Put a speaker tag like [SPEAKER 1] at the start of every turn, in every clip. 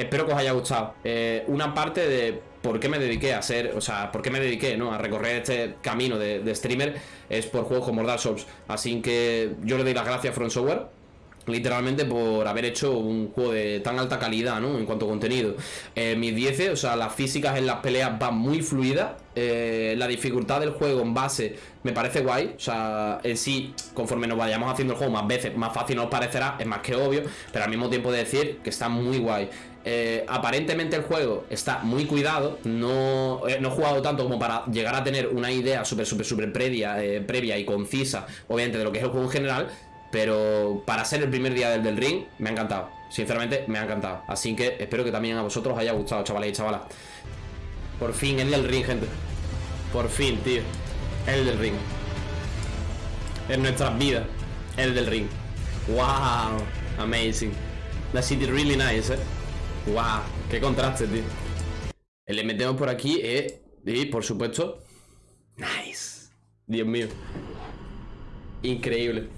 [SPEAKER 1] espero que os haya gustado. Eh, una parte de por qué me dediqué a ser, o sea, por qué me dediqué, ¿no? A recorrer este camino de, streamer es por juegos como Dark Souls. Así que yo le doy las gracias a Front Software literalmente por haber hecho un juego de tan alta calidad, ¿no? En cuanto a contenido. Eh, mis 10, o sea, las físicas en las peleas van muy fluidas. Eh, la dificultad del juego en base me parece guay. O sea, en sí, conforme nos vayamos haciendo el juego más veces, más fácil nos parecerá, es más que obvio. Pero al mismo tiempo de decir que está muy guay. Eh, aparentemente el juego está muy cuidado. No, no he jugado tanto como para llegar a tener una idea súper, súper, súper previa, previa y concisa, obviamente, de lo que es el juego en general. Pero para ser el primer día del, del ring, me ha encantado. Sinceramente, me ha encantado. Así que espero que también a vosotros os haya gustado, chavales y chavalas. Por fin, el del ring, gente. Por fin, tío. El del ring. En nuestras vidas. El del ring. Wow. Amazing. La city really nice, eh. Wow. Qué contraste, tío. Le metemos por aquí, eh. Y por supuesto. Nice. Dios mío. Increíble.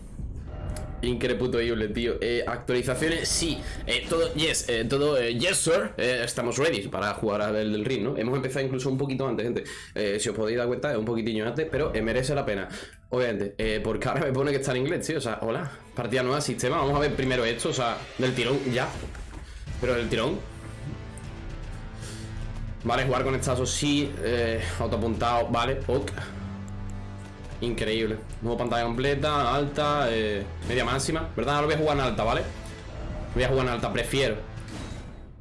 [SPEAKER 1] Increíble, tío. Eh, actualizaciones, sí. Eh, todo, yes, eh, todo, yes, sir. estamos ready para jugar al del ring, ¿no? Hemos empezado incluso un poquito antes, gente. si os podéis dar cuenta, es un poquitillo antes, pero merece la pena. Obviamente, porque ahora me pone que está en inglés, tío. O sea, hola, partida nueva, sistema. Vamos a ver primero esto, o sea, del tirón, ya. Pero del tirón. Vale, jugar con estazos, sí. autoapuntado, vale, ok. Increíble. Nuevo pantalla completa, alta, eh, media máxima. ¿Verdad? Lo voy a jugar en alta, ¿vale? Voy a jugar en alta, prefiero.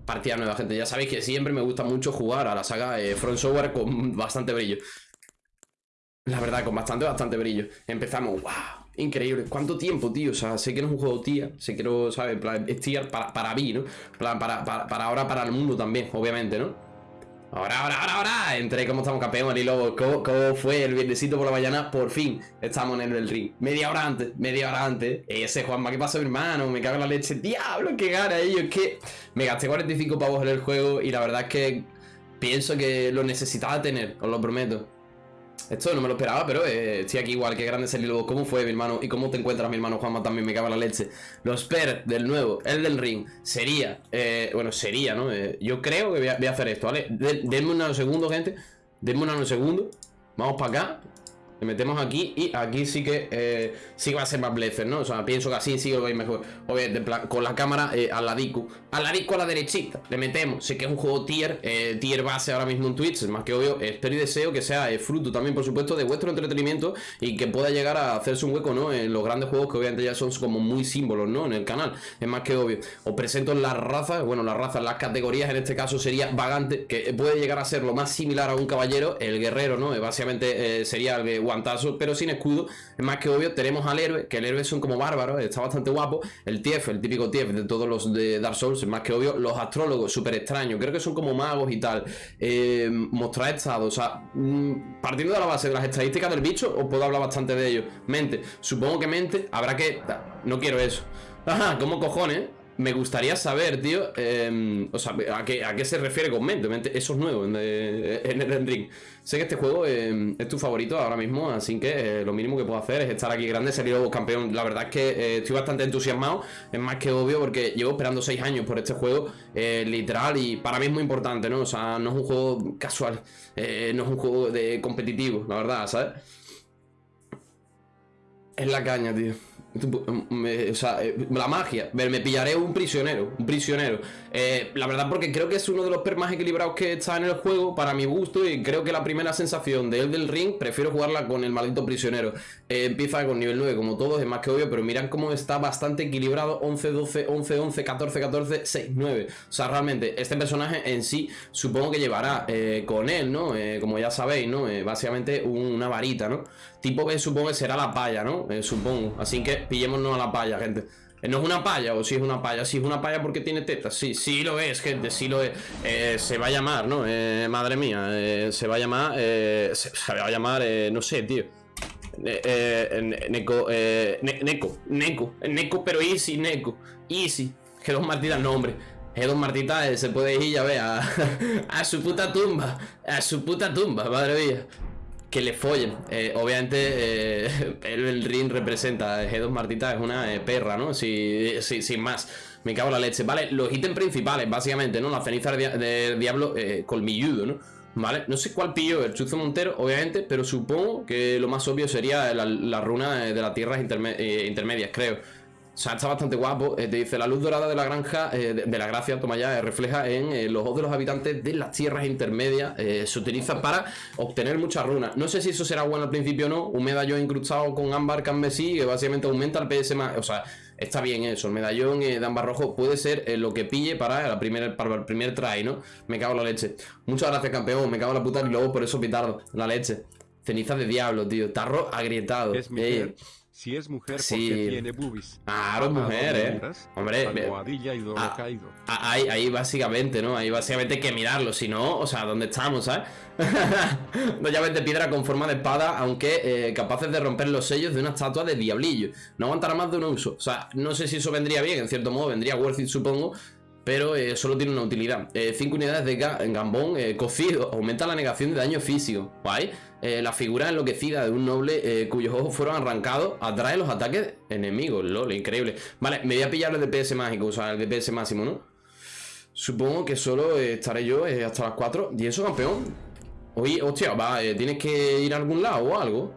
[SPEAKER 1] Partida nueva, gente. Ya sabéis que siempre me gusta mucho jugar a la saga eh, Front Software con bastante brillo. La verdad, con bastante, bastante brillo. Empezamos, wow. Increíble. ¿Cuánto tiempo, tío? O sea, sé que no es un juego tía. Sé que no, ¿sabes? Es tier para, para mí, ¿no? Para, para, para, para ahora, para el mundo también, obviamente, ¿no? Ahora, ahora, ahora, ahora. Entré como estamos campeón, y luego ¿Cómo, ¿Cómo, fue el viernesito por la mañana? Por fin estamos en el ring. Media hora antes, media hora antes. Ese Juanma, ¿qué pasa, hermano? Me cago en la leche. Diablo, qué gana ellos. Es que me gasté 45 pavos en el juego y la verdad es que pienso que lo necesitaba tener, os lo prometo. Esto no me lo esperaba, pero eh, estoy aquí igual. Qué grande es el hilo. ¿Cómo fue, mi hermano? ¿Y cómo te encuentras, mi hermano Juanma? También me cago la leche. Los per del nuevo, el del ring, sería... Eh, bueno, sería, ¿no? Eh, yo creo que voy a, hacer esto, ¿vale? denme unos segundos, gente. Denme unos segundos. Vamos para acá. Le metemos aquí y aquí sí que eh, sí va a ser más Blazer, ¿no? O sea, pienso que así sí lo veis mejor. Obviamente, con la cámara eh, al ladico. Al ladico a la derechita. Le metemos. Sé que es un juego tier, eh, tier base ahora mismo en Twitch. Es más que obvio. Espero y deseo que sea fruto también, por supuesto, de vuestro entretenimiento y que pueda llegar a hacerse un hueco, ¿no? En los grandes juegos que obviamente ya son como muy símbolos, ¿no? En el canal. Es más que obvio. Os presento las razas, bueno, las razas, las categorías. En este caso sería vagante, que puede llegar a ser lo más similar a un caballero. El guerrero, ¿no? Básicamente sería el guantazo, pero sin escudo. Es más que obvio, tenemos al héroe, que el héroe son como bárbaros, está bastante guapo. El TF, el típico TF de todos los de Dark Souls, es más que obvio. Los astrólogos, súper extraños, creo que son como magos y tal. Eh, mostrar estado, o sea, mm, partiendo de la base de las estadísticas del bicho, os puedo hablar bastante de ellos. Mente, supongo que mente, habrá que... No quiero eso. Ajá, ¿cómo cojones? Me gustaría saber, tío, em, o sea, ¿a qué, ¿a qué, se refiere con mente? Eso es nuevo en, el ring. Sé que este juego em, es tu favorito ahora mismo, así que eh, lo mínimo que puedo hacer es estar aquí grande, salir campeón. La verdad es que eh, estoy bastante entusiasmado, es más que obvio porque llevo esperando 6 años por este juego, eh, literal, y para mí es muy importante, ¿no? O sea, no es un juego casual, no es un juego de competitivo, la verdad, ¿sabes? Es la caña, tío. Sea, eh, la magia. Me pillaré un prisionero. Un prisionero. Eh, la verdad, porque creo que es uno de los per más equilibrados que está en el juego, para mi gusto. Y creo que la primera sensación de del ring, prefiero jugarla con el maldito prisionero. Eh, empieza con nivel 9, como todos, es más que obvio. Pero miran cómo está bastante equilibrado: 11, 12, 11, 11, 14, 14, 6, 9. O sea, realmente, este personaje en sí, supongo que llevará con él, ¿no? como ya sabéis, ¿no? básicamente una varita, ¿no? Tipo que supongo que será la palla, ¿no? supongo. Así que pillémonos a la palla, gente. Eh, ¿No es una palla o si es una palla? Si es una palla porque tiene tetas. Sí, sí lo es, gente, sí lo es. Eh, se va a llamar, ¿no? Eh, madre mía, se va a llamar... Se, va a llamar, no sé, tío. Neko, Neko, Neko, Neko, pero easy, Neko, easy. Que dos martitas, no, hombre. Que dos martitas se puede ir, ya ve, a, su puta tumba. A su puta tumba, madre mía. que le follen. Eh, obviamente, eh, el, ring representa, G2 Martita es una eh, perra, ¿no? Si, sin más. Me cago en la leche. Vale, los ítems principales, básicamente, ¿no? La ceniza de, diablo colmilludo, ¿no? Vale, no sé cuál pillo el Chuzo Montero, obviamente, pero supongo que lo más obvio sería la, runa de las tierras intermedias, creo. O sea, está bastante guapo. Eh, te dice, la luz dorada de la granja, eh, de, la gracia, toma ya, eh, refleja en los ojos de los habitantes de las tierras intermedias. se utiliza para obtener muchas runas. No sé si eso será bueno al principio o no. Un medallón incrustado con ámbar carmesí, que básicamente aumenta el PS más. O sea, está bien eso. El medallón de ámbar rojo puede ser lo que pille para, la primera, para el primer try, ¿no? Me cago en la leche. Muchas gracias, campeón. Me cago en la puta y luego por eso pitardo. La leche. Ceniza de diablo, tío. Tarro agrietado.
[SPEAKER 2] Es mi si es mujer porque tiene boobies.
[SPEAKER 1] Claro, es mujer, eh. Hombre,
[SPEAKER 2] ah, caído.
[SPEAKER 1] Ah, ahí, ahí básicamente, ¿no? Ahí básicamente hay que mirarlo. Si no, o sea, ¿dónde estamos, sabes? Dos llaves de piedra con forma de espada, aunque eh, capaces de romper los sellos de una estatua de diablillo. No aguantará más de un uso. O sea, no sé si eso vendría bien, en cierto modo vendría worth it, supongo pero eh, solo tiene una utilidad. 5 eh, unidades de gambón eh, cocido aumenta la negación de daño físico. ¿Vale? la figura enloquecida de un noble cuyos ojos fueron arrancados atrae los ataques enemigos. LOL, increíble. Vale, me voy a pillar el DPS mágico, o sea, el DPS máximo, ¿no? Supongo que solo estaré yo hasta las 4. ¿Y eso, campeón? Oye, hostia, va, ¿tienes que ir a algún lado o algo?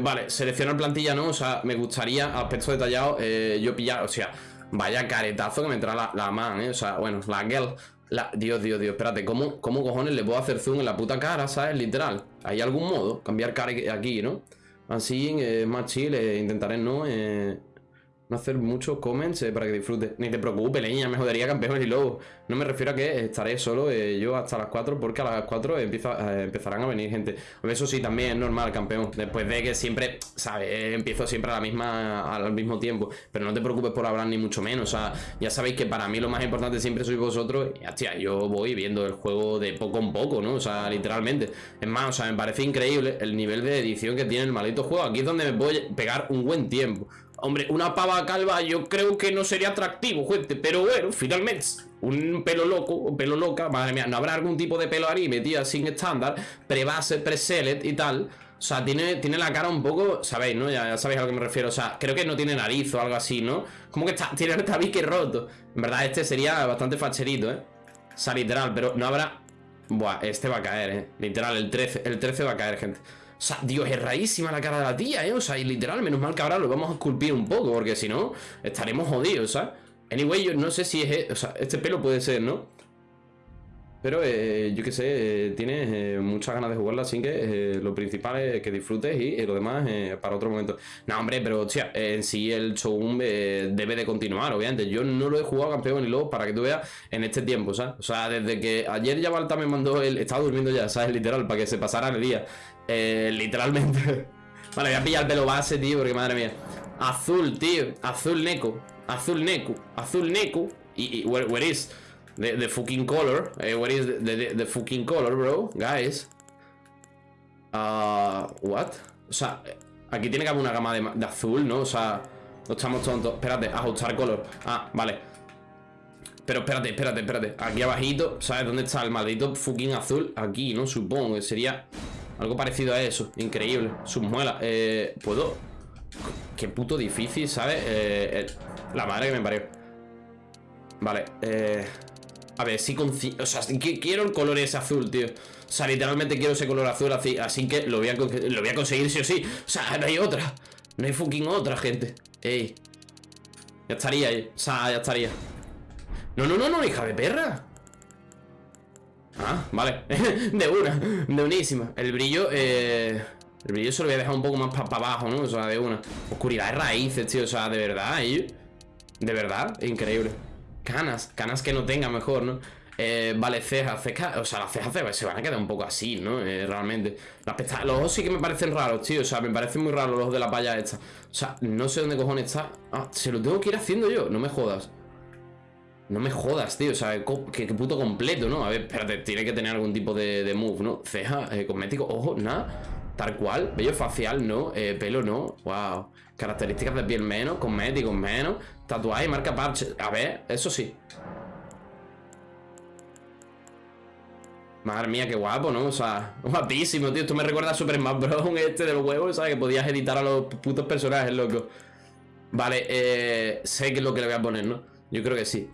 [SPEAKER 1] vale, seleccionar plantilla no, o sea, me gustaría, aspecto detallado, yo pillar, o sea... Vaya caretazo que me entra la, la man, ¿eh? O sea, bueno, la girl. La... Dios, Dios, Dios, espérate, ¿cómo, ¿cómo cojones le puedo hacer zoom en la puta cara, sabes? Literal. ¿Hay algún modo? Cambiar cara aquí, ¿no? Así, eh, más chill, eh, intentaré no... Eh, no hacer muchos comments eh, para que disfrutes. Ni te preocupes, leña, me jodería campeón y luego. No me refiero a que estaré solo eh, yo hasta las 4 porque a las 4 empieza, eh, empezarán a venir gente. Eso sí, también es normal, campeón. Después de que siempre, ¿sabes? Empiezo siempre a la misma, al mismo tiempo. Pero no te preocupes por hablar ni mucho menos. O sea, ya sabéis que para mí lo más importante siempre sois vosotros. Y hostia, yo voy viendo el juego de poco en poco, ¿no? O sea, literalmente. Es más, o sea, me parece increíble el nivel de edición que tiene el maldito juego. Aquí es donde me a pegar un buen tiempo. Hombre, una pava calva yo creo que no sería atractivo, gente. Pero bueno, finalmente, un pelo loco, un pelo loca, madre mía, ¿no habrá algún tipo de pelo ahí metido sin estándar? Pre-base, pre-select y tal. O sea, tiene, tiene la cara un poco, ¿sabéis, no? Ya, sabéis a lo que me refiero. O sea, creo que no tiene nariz o algo así, ¿no? Como que está, tiene el tabique roto. En verdad, este sería bastante facherito, ¿eh? O sea, literal, pero no habrá... Buah, este va a caer, ¿eh? Literal, el 13, el 13 va a caer, gente. O sea, Dios, es raísima la cara de la tía, ¿eh? O sea, y literal, menos mal que ahora lo vamos a esculpir un poco, porque si no, estaremos jodidos, ¿sabes? Anyway, yo no sé si es... O sea, este pelo puede ser, ¿no? Pero eh, yo qué sé, eh, tienes eh, muchas ganas de jugarla, así que lo principal es que disfrutes y lo demás para otro momento. No, hombre, pero hostia, en sí el show debe de continuar, obviamente. Yo no lo he jugado campeón ni luego para que tú veas en este tiempo, ¿sabes? O sea, desde que ayer ya Balta me mandó el. Estaba durmiendo ya, ¿sabes? Literal, para que se pasara el día. Literalmente. vale, voy a pillar el pelo base, tío, porque madre mía. Azul, tío. Azul Neko. Azul Neko. Azul Neko. Y, y where is? The, fucking color. Eh, what is the, the, fucking color, bro? Guys. Uh, what? O sea, aquí tiene que haber una gama de, azul, ¿no? O sea, no estamos tontos. Espérate, ajustar color. Ah, vale. Pero espérate, espérate, espérate. Aquí abajito, ¿sabes dónde está el maldito fucking azul? Aquí, ¿no? Supongo que sería algo parecido a eso. Increíble. Sus muelas. Eh, ¿Puedo? Qué puto difícil, ¿sabes? Eh, la madre que me parió. Vale, eh... A ver, sí O sea, quiero el color ese azul, tío O sea, literalmente quiero ese color azul así Así que lo voy, a lo voy a conseguir sí o sí O sea, no hay otra No hay fucking otra, gente Ey Ya estaría ahí O sea, ya estaría No, no, no, no, hija de perra Ah, vale De una, de unísima El brillo, eh... El brillo se lo voy a dejar un poco más para abajo, ¿no? O sea, de una Oscuridad de raíces, tío O sea, de verdad, ¿eh? De verdad, increíble Canas, canas que no tenga mejor, ¿no? Eh, vale, cejas, cejas, o sea, las cejas se van a quedar un poco así, ¿no? Eh, realmente. Los ojos sí que me parecen raros, tío. O sea, me parecen muy raros los ojos de la paya esta. O sea, no sé dónde cojones está. Ah, se lo tengo que ir haciendo yo. No me jodas. No me jodas, tío. O sea, qué, puto completo, ¿no? A ver, espérate, tiene que tener algún tipo de, move, ¿no? Ceja, eh, cosmético, ojo, nada. Tal cual. Bello facial, no. Eh, pelo, no. Wow. Características de piel menos, cosméticos menos. Tatuaje, marca parche. A ver, eso sí. Madre mía, qué guapo, ¿no? O sea, guapísimo, tío. Esto me recuerda a Super Smash Bros. este del huevo, ¿sabes? Que podías editar a los putos personajes, loco. Vale, eh, sé que es lo que le voy a poner, ¿no? Yo creo que sí.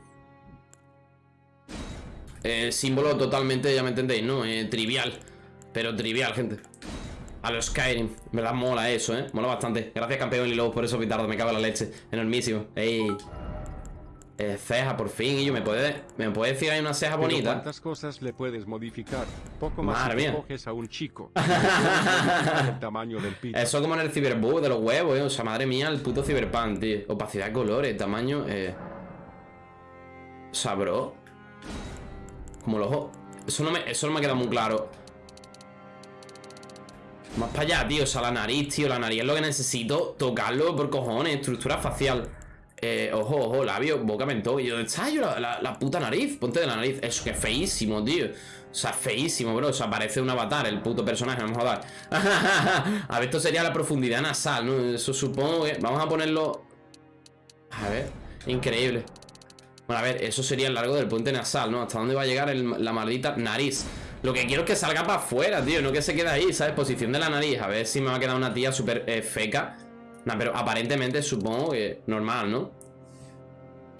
[SPEAKER 1] Eh, símbolo totalmente, ya me entendéis, ¿no? Eh, trivial. Pero trivial, gente. A los Skyrim. verdad mola eso, ¿eh? Mola bastante. Gracias, campeón y luego por eso, Pitardo. Me cago en la leche. Enormísimo. ¡Ey! Eh, ceja, por fin. Y yo, ¿me puede, ¿me puede decir hay una ceja bonita?
[SPEAKER 2] ¿Cuántas cosas le puedes modificar? Poco más
[SPEAKER 1] Madre mía.
[SPEAKER 2] coges a un chico. el tamaño del pito.
[SPEAKER 1] Eso como en el Cyberbug de los huevos, eh. O sea, madre mía, el puto Cyberpunk, tío. Opacidad de colores, tamaño, eh. O sea, bro. Como los ojos. Eso no me, eso no me ha quedado muy claro. Más para allá, tío. O sea, la nariz, tío. La nariz es lo que necesito tocarlo por cojones. Estructura facial. Eh, ojo, ojo, labio, boca, mentón. Y yo, está yo la, la, puta nariz. Ponte de la nariz. Eso que es feísimo, tío. O sea, feísimo, bro. O sea, parece un avatar el puto personaje. Vamos a dar. a ver, esto sería la profundidad nasal, ¿no? Eso supongo que. Vamos a ponerlo. A ver. Increíble. A ver, eso sería el largo del puente nasal, ¿no? ¿Hasta dónde va a llegar la maldita nariz? Lo que quiero es que salga para afuera, tío No que se quede ahí, ¿sabes? Posición de la nariz A ver si me va a quedar una tía súper eh, feca pero aparentemente supongo que normal, ¿no?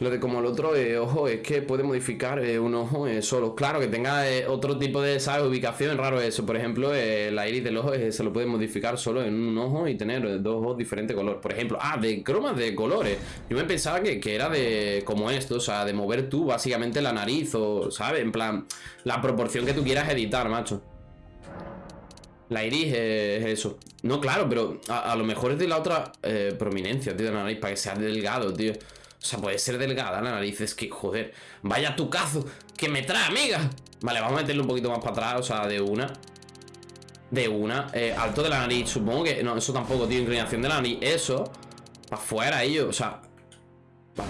[SPEAKER 1] Lo de como el otro eh, ojo es que puede modificar eh, un ojo eh, solo. Claro, que tenga otro tipo de ¿sabes? ubicación, raro eso. Por ejemplo, la iris del ojo se lo puede modificar solo en un ojo y tener dos ojos diferentes color. Por ejemplo, ah, de cromas de colores. Yo me pensaba que, que, era de como esto, o sea, de mover tú básicamente la nariz o, ¿sabes? En plan, la proporción que tú quieras editar, macho. La iris es eso. No, claro, pero a, lo mejor es de la otra prominencia, tío, de la nariz, para que sea delgado, tío. O sea, puede ser delgada la nariz. Es que, joder, vaya tu cazo que me trae, amiga. Vale, vamos a meterle un poquito más para atrás, o sea, de una. De una. Eh, alto de la nariz, supongo que... No, eso tampoco, tío, inclinación de la nariz. Eso. Para afuera, ello, o sea...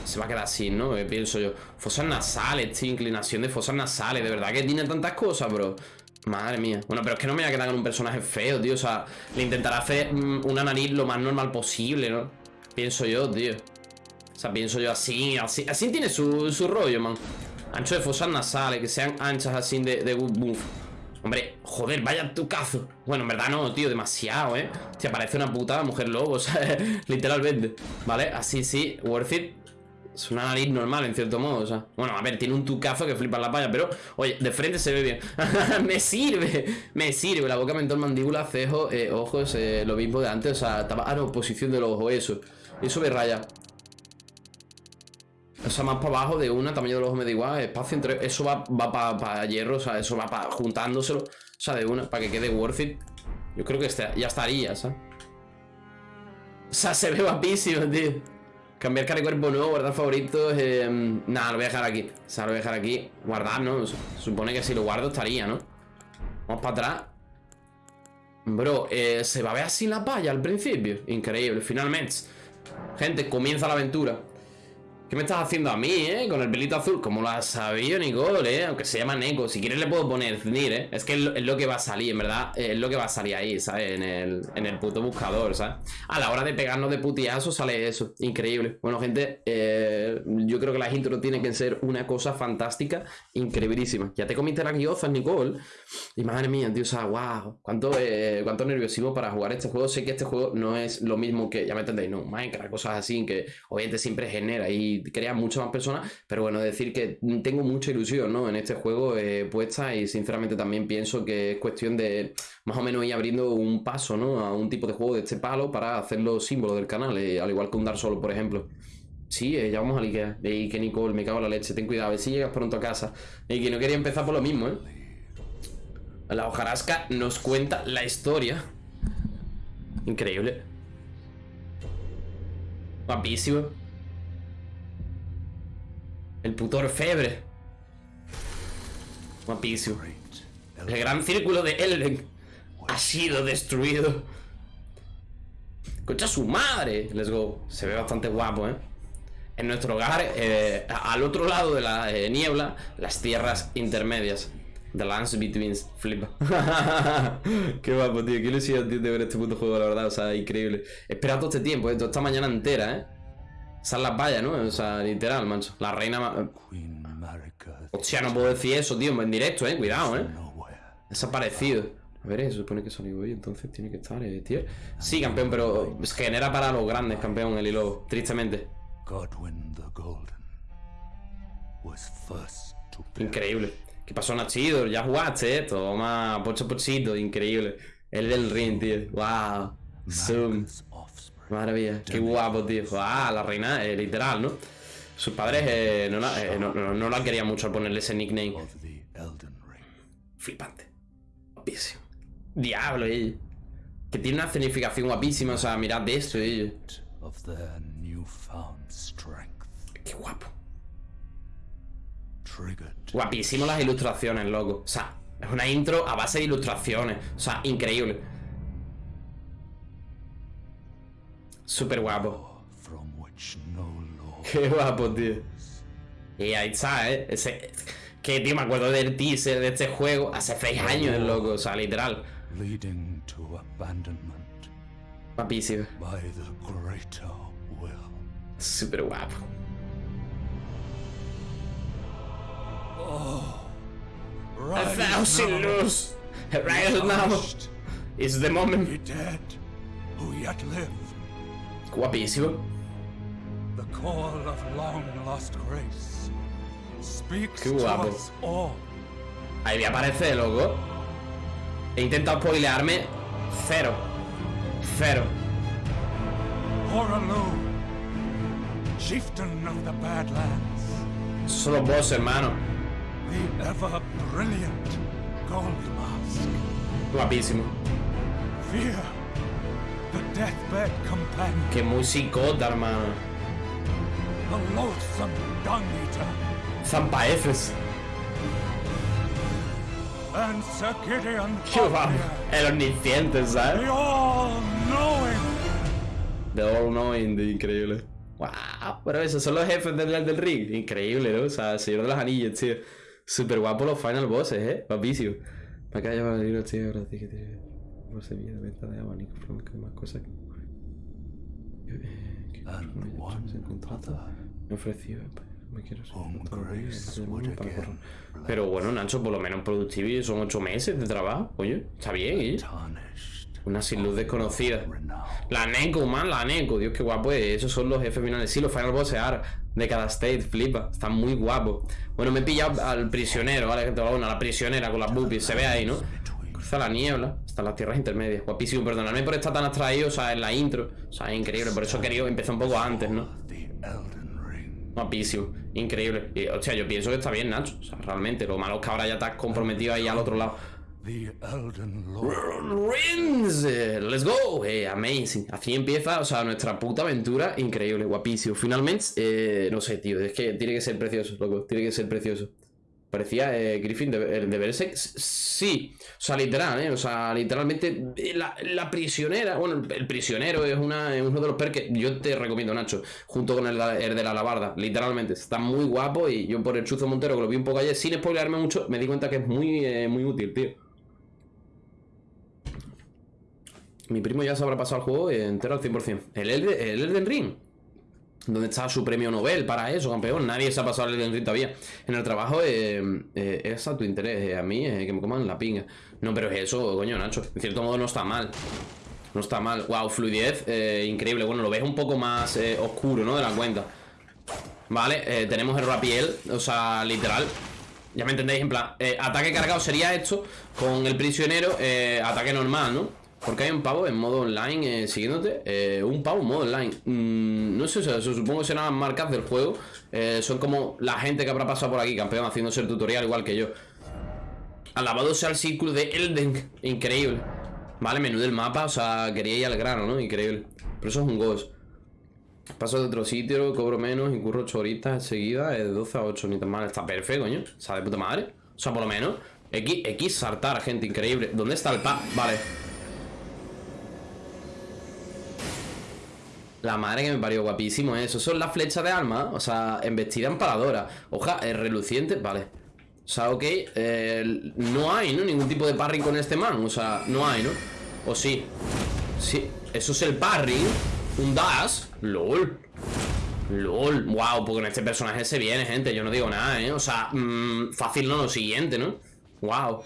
[SPEAKER 1] se va a quedar así, ¿no? Pienso yo. Fosas nasales, tío, inclinación de fosas nasales. De verdad que tiene tantas cosas, bro. Madre mía. Bueno, pero es que no me voy a quedar con un personaje feo, tío. O sea, le intentará hacer mm, una nariz lo más normal posible, ¿no? Pienso yo, tío. Sea, pienso yo así, así, así tiene su, su rollo, man. Ancho de fosas nasales, que sean anchas así de, buff. Hombre, joder, vaya tu cazo. Bueno, en verdad no, tío, demasiado, ¿eh? Te parece una puta mujer lobo, literalmente. Vale, así sí, worth it. Es una nariz normal, en cierto modo, o sea. Bueno, a ver, tiene un tucazo que flipa la palla, pero, oye, de frente se ve bien. me sirve, me sirve. La boca, mentón, mandíbula, cejo, eh, ojos, eh, lo mismo de antes, o sea, estaba. Ah, no, posición del ojo, eso. Eso me raya. O sea, más para abajo de una, tamaño de los ojos me da igual, espacio entre... Eso va, para hierro, o sea, eso va para juntándoselo. O sea, de una, para que quede worth it. Yo creo que este, ya estaría, ¿sabes? O sea, se ve guapísimo, tío. Cambiar cara cuerpo nuevo, guardar favoritos. Eh, nada, lo voy a dejar aquí. O sea, lo voy a dejar aquí. Guardar, ¿no? Supone que si lo guardo estaría, ¿no? Vamos para atrás. Bro, eh, se va a ver así la palla al principio. Increíble, finalmente. Gente, comienza la aventura. ¿Qué me estás haciendo a mí, eh? Con el pelito azul. ¿Cómo lo has sabido, Nicole, eh? Aunque se llama Neko. Si quieres le puedo poner Znir, eh. Es que es lo, que va a salir, en verdad. Es lo que va a salir ahí, ¿sabes? En el, en el puto buscador, ¿sabes? A la hora de pegarnos de putiazo sale eso. Increíble. Bueno, gente, eh, yo creo que las intros tienen que ser una cosa fantástica, increíblísima. Ya te comiste las guiozas, Nicole. Y madre mía, tío, o sea, wow. Cuánto, eh, cuánto nerviosismo para jugar este juego. Sé que este juego no es lo mismo que, ya me entendéis, no, Minecraft, cosas así, que obviamente siempre genera y crea muchas más personas, pero bueno, decir que tengo mucha ilusión ¿no? en este juego eh, puesta y sinceramente también pienso que es cuestión de más o menos ir abriendo un paso ¿no? a un tipo de juego de este palo para hacerlo símbolo del canal, eh, al igual que un Dar Solo, por ejemplo. Sí, eh, ya vamos a Ikea. Y que Nicole, me cago en la leche, ten cuidado, a ver si llegas pronto a casa. Y que no quería empezar por lo mismo, ¿eh? La hojarasca nos cuenta la historia. Increíble. Guapísimo. El puto orfebre. Guapísimo. El gran círculo de Elden ha sido destruido. Concha su madre. Let's go. Se ve bastante guapo, ¿eh? En nuestro hogar, eh, al otro lado de la eh, niebla, las tierras intermedias. The lands between flip. Qué guapo, tío. Qué ilusión, tío, de ver este puto juego, la verdad. O sea, increíble. He esperado todo este tiempo, ¿eh? Esta mañana entera, ¿eh? Esa es la valla, ¿no? O sea, literal, mancho. La reina... Hostia, no puedo decir eso, tío, en directo, eh. Cuidado, eh. Desaparecido. A ver, se supone que salió hoy, entonces tiene que estar, eh, tío. Sí, campeón, pero genera para los grandes, campeón, el hilo, tristemente. Increíble. ¿Qué pasó, Nachidor? Ya jugaste, eh. Toma, pocho pochito, increíble. El del ring, tío. Wow. Zoom. Madre mía, qué guapo, tío. Ah, la reina, eh, literal, ¿no? Sus padres eh, no, la, eh, no, no- no la querían mucho al ponerle ese nickname. Flipante. Guapísimo. Diablo, ello. Que tiene una significación guapísima, o sea, mirad de esto, ello. Qué guapo. Guapísimo las ilustraciones, loco. O sea, es una intro a base de ilustraciones. O sea, increíble. Súper guapo. Qué guapo, tío. Y ahí está, ¿eh? Ese... Que, tío, me acuerdo del teaser de este juego hace seis años, loco. O sea, literal.
[SPEAKER 3] leading to abandonment
[SPEAKER 1] Guapísimo.
[SPEAKER 3] by the greater will.
[SPEAKER 1] Súper guapo. A thousand lose. Right now is the
[SPEAKER 3] He
[SPEAKER 1] moment.
[SPEAKER 3] dead who yet live.
[SPEAKER 1] Guapísimo.
[SPEAKER 3] The call of long lost grace speaks
[SPEAKER 1] Qué
[SPEAKER 3] to
[SPEAKER 1] guapo. Ahí me aparece, loco. He intentado spoilearme. Cero. Cero.
[SPEAKER 3] Horalu, chieftain of the Badlands,
[SPEAKER 1] Solo vos, hermano.
[SPEAKER 3] the ever brilliant Gold Mask.
[SPEAKER 1] Guapísimo.
[SPEAKER 3] Fear, the deathbed companion,
[SPEAKER 1] Que muy psicota, hermano.
[SPEAKER 3] the loathsome dung eater,
[SPEAKER 1] Zampaefes.
[SPEAKER 3] and Sir Gideon
[SPEAKER 1] Qué guapo.
[SPEAKER 3] Fafnir,
[SPEAKER 1] El omnisciente, ¿sabes?
[SPEAKER 3] the all-knowing.
[SPEAKER 1] The All Knowing, increíble. Wow, pero esos son los jefes del, del ring. Increíble, ¿no? O sea, el Señor de los Anillos, tío. Súper guapo los final bosses, ¿eh? Guapísimo. Me acaba de llevar el libro, tío. Ahora sí semilla de venta de abanico, flamenco y más cosas que. que- que- Me ofreció. Me quiero
[SPEAKER 3] bless.
[SPEAKER 1] Pero bueno, Nacho, por lo menos productivo son ocho meses de trabajo. Oye, está bien, ¿eh? Una sin luz desconocida. La Neko, man, la Neko. Dios, qué guapo es. Esos son los jefes finales. Sí, los final bosses ahora de cada state. Flipa. Están muy guapos. Bueno, me he pillado al prisionero, ¿vale? Gente, bueno, a la prisionera con las boobies. Se ve ahí, ¿no? Cruza la niebla. Hasta las tierras intermedias. Guapísimo. Perdonadme por estar tan abstraído, o sea, en la intro. O sea, increíble. Por eso he querido empezar un poco antes, ¿no? Guapísimo. Increíble. Y, hostia, yo pienso que está bien, Nacho. O sea, realmente. Lo malo es que ahora ya estás comprometido ahí al otro lado.
[SPEAKER 3] The Elden Lord.
[SPEAKER 1] Let's go, eh, amazing. Así empieza, o sea, nuestra puta aventura, increíble, guapísimo. Finalmente, eh, no sé, tío, es que tiene que ser precioso, loco, tiene que ser precioso. Parecía eh, Griffin de, el de Berserk, sí, o sea, literal, eh, o sea, literalmente eh, la, la prisionera, bueno, el, el prisionero es, una, uno de los perks que yo te recomiendo, Nacho, junto con el, el de la alabarda, literalmente, está muy guapo y yo por el Chuzo Montero, que lo vi un poco ayer, sin spoilearme mucho, me di cuenta que es muy, eh, muy útil, tío. Mi primo ya se habrá pasado el juego entero al 100%. El, Elden- el Elden Ring. ¿Dónde está su premio Nobel para eso, campeón? Nadie se ha pasado el Elden Ring todavía. En el trabajo eh, eh, es a tu interés. eh, a mí eh, que me coman la pinga. No, pero es eso, coño, Nacho. En cierto modo no está mal. No está mal. Wow, fluidez. eh, increíble. Bueno, lo ves un poco más eh, oscuro, ¿no? De la cuenta. Vale, tenemos el rapiel. O sea, literal. Ya me entendéis, en plan, ataque cargado sería esto, con el prisionero, ataque normal, ¿no? Porque hay un pavo en modo online eh, siguiéndote, eh, un pavo en modo online. Mm, no sé, o sea, supongo que serán las marcas del juego, eh, son como la gente que habrá pasado por aquí, campeón, haciéndose el tutorial igual que yo. Alabado sea el círculo de Elden, increíble. Vale, menú del mapa, o sea, quería ir al grano, ¿no? Increíble. Pero eso es un ghost. Paso de otro sitio, cobro menos y curro 8 horitas enseguida, eh, de 12 a 8, ni tan mal. Está perfecto, coño. O sea, de puta madre. O sea, por lo menos. X, X saltar, gente, increíble. ¿Dónde está el pa? Vale. La madre que me parió, guapísimo eso. Son las flechas de alma, o sea, embestida empaladora. Hoja, es reluciente, vale. O sea, ok, eh, no hay, ¿no? Ningún tipo de parry con este man, o sea, no hay, ¿no? O sí. Sí, eso es el parry. Un dash. LOL. LOL. Wow, porque en este personaje se viene, gente. Yo no digo nada, ¿eh? O sea, mm, fácil no lo siguiente, ¿no? Wow.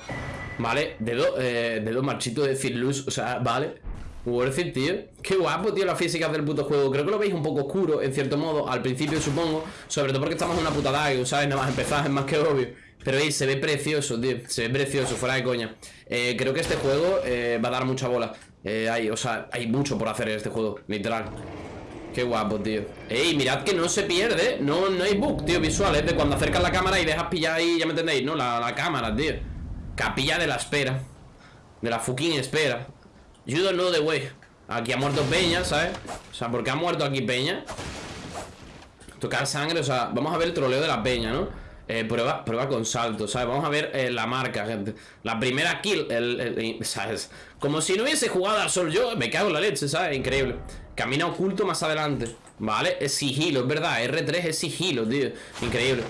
[SPEAKER 1] Vale, dedo, eh, dedo marchito de Luz, o sea, vale Worth it, tío Qué guapo, tío, las físicas del puto juego. Creo que lo veis un poco oscuro, en cierto modo Al principio, supongo Sobre todo porque estamos en una puta DAG, ¿sabes? Nada más empezar, es más que obvio. Pero ahí se ve precioso, tío Se ve precioso, fuera de coña. Eh, Creo que este juego eh, va a dar mucha bola. Eh, hay, O sea, hay mucho por hacer en este juego Literal. Qué guapo, tío. Ey, mirad que no se pierde No, no hay bug, tío, visual Es de cuando acercas la cámara y dejas pillar ahí Ya me entendéis, ¿no? La, la cámara, tío. Capilla de la espera. De la fucking espera You don't know the way Aquí ha muerto Peña, ¿sabes? O sea, ¿por qué ha muerto aquí Peña? Tocar sangre, o sea, vamos a ver el troleo de la Peña, ¿no? Eh, prueba, prueba con salto, ¿sabes? Vamos a ver eh, la marca, gente La primera kill, ¿sabes? Como si no hubiese jugado al sol yo Me cago en la leche, ¿sabes? Increíble Camina oculto más adelante Vale, es sigilo, es verdad R3 es sigilo, tío Increíble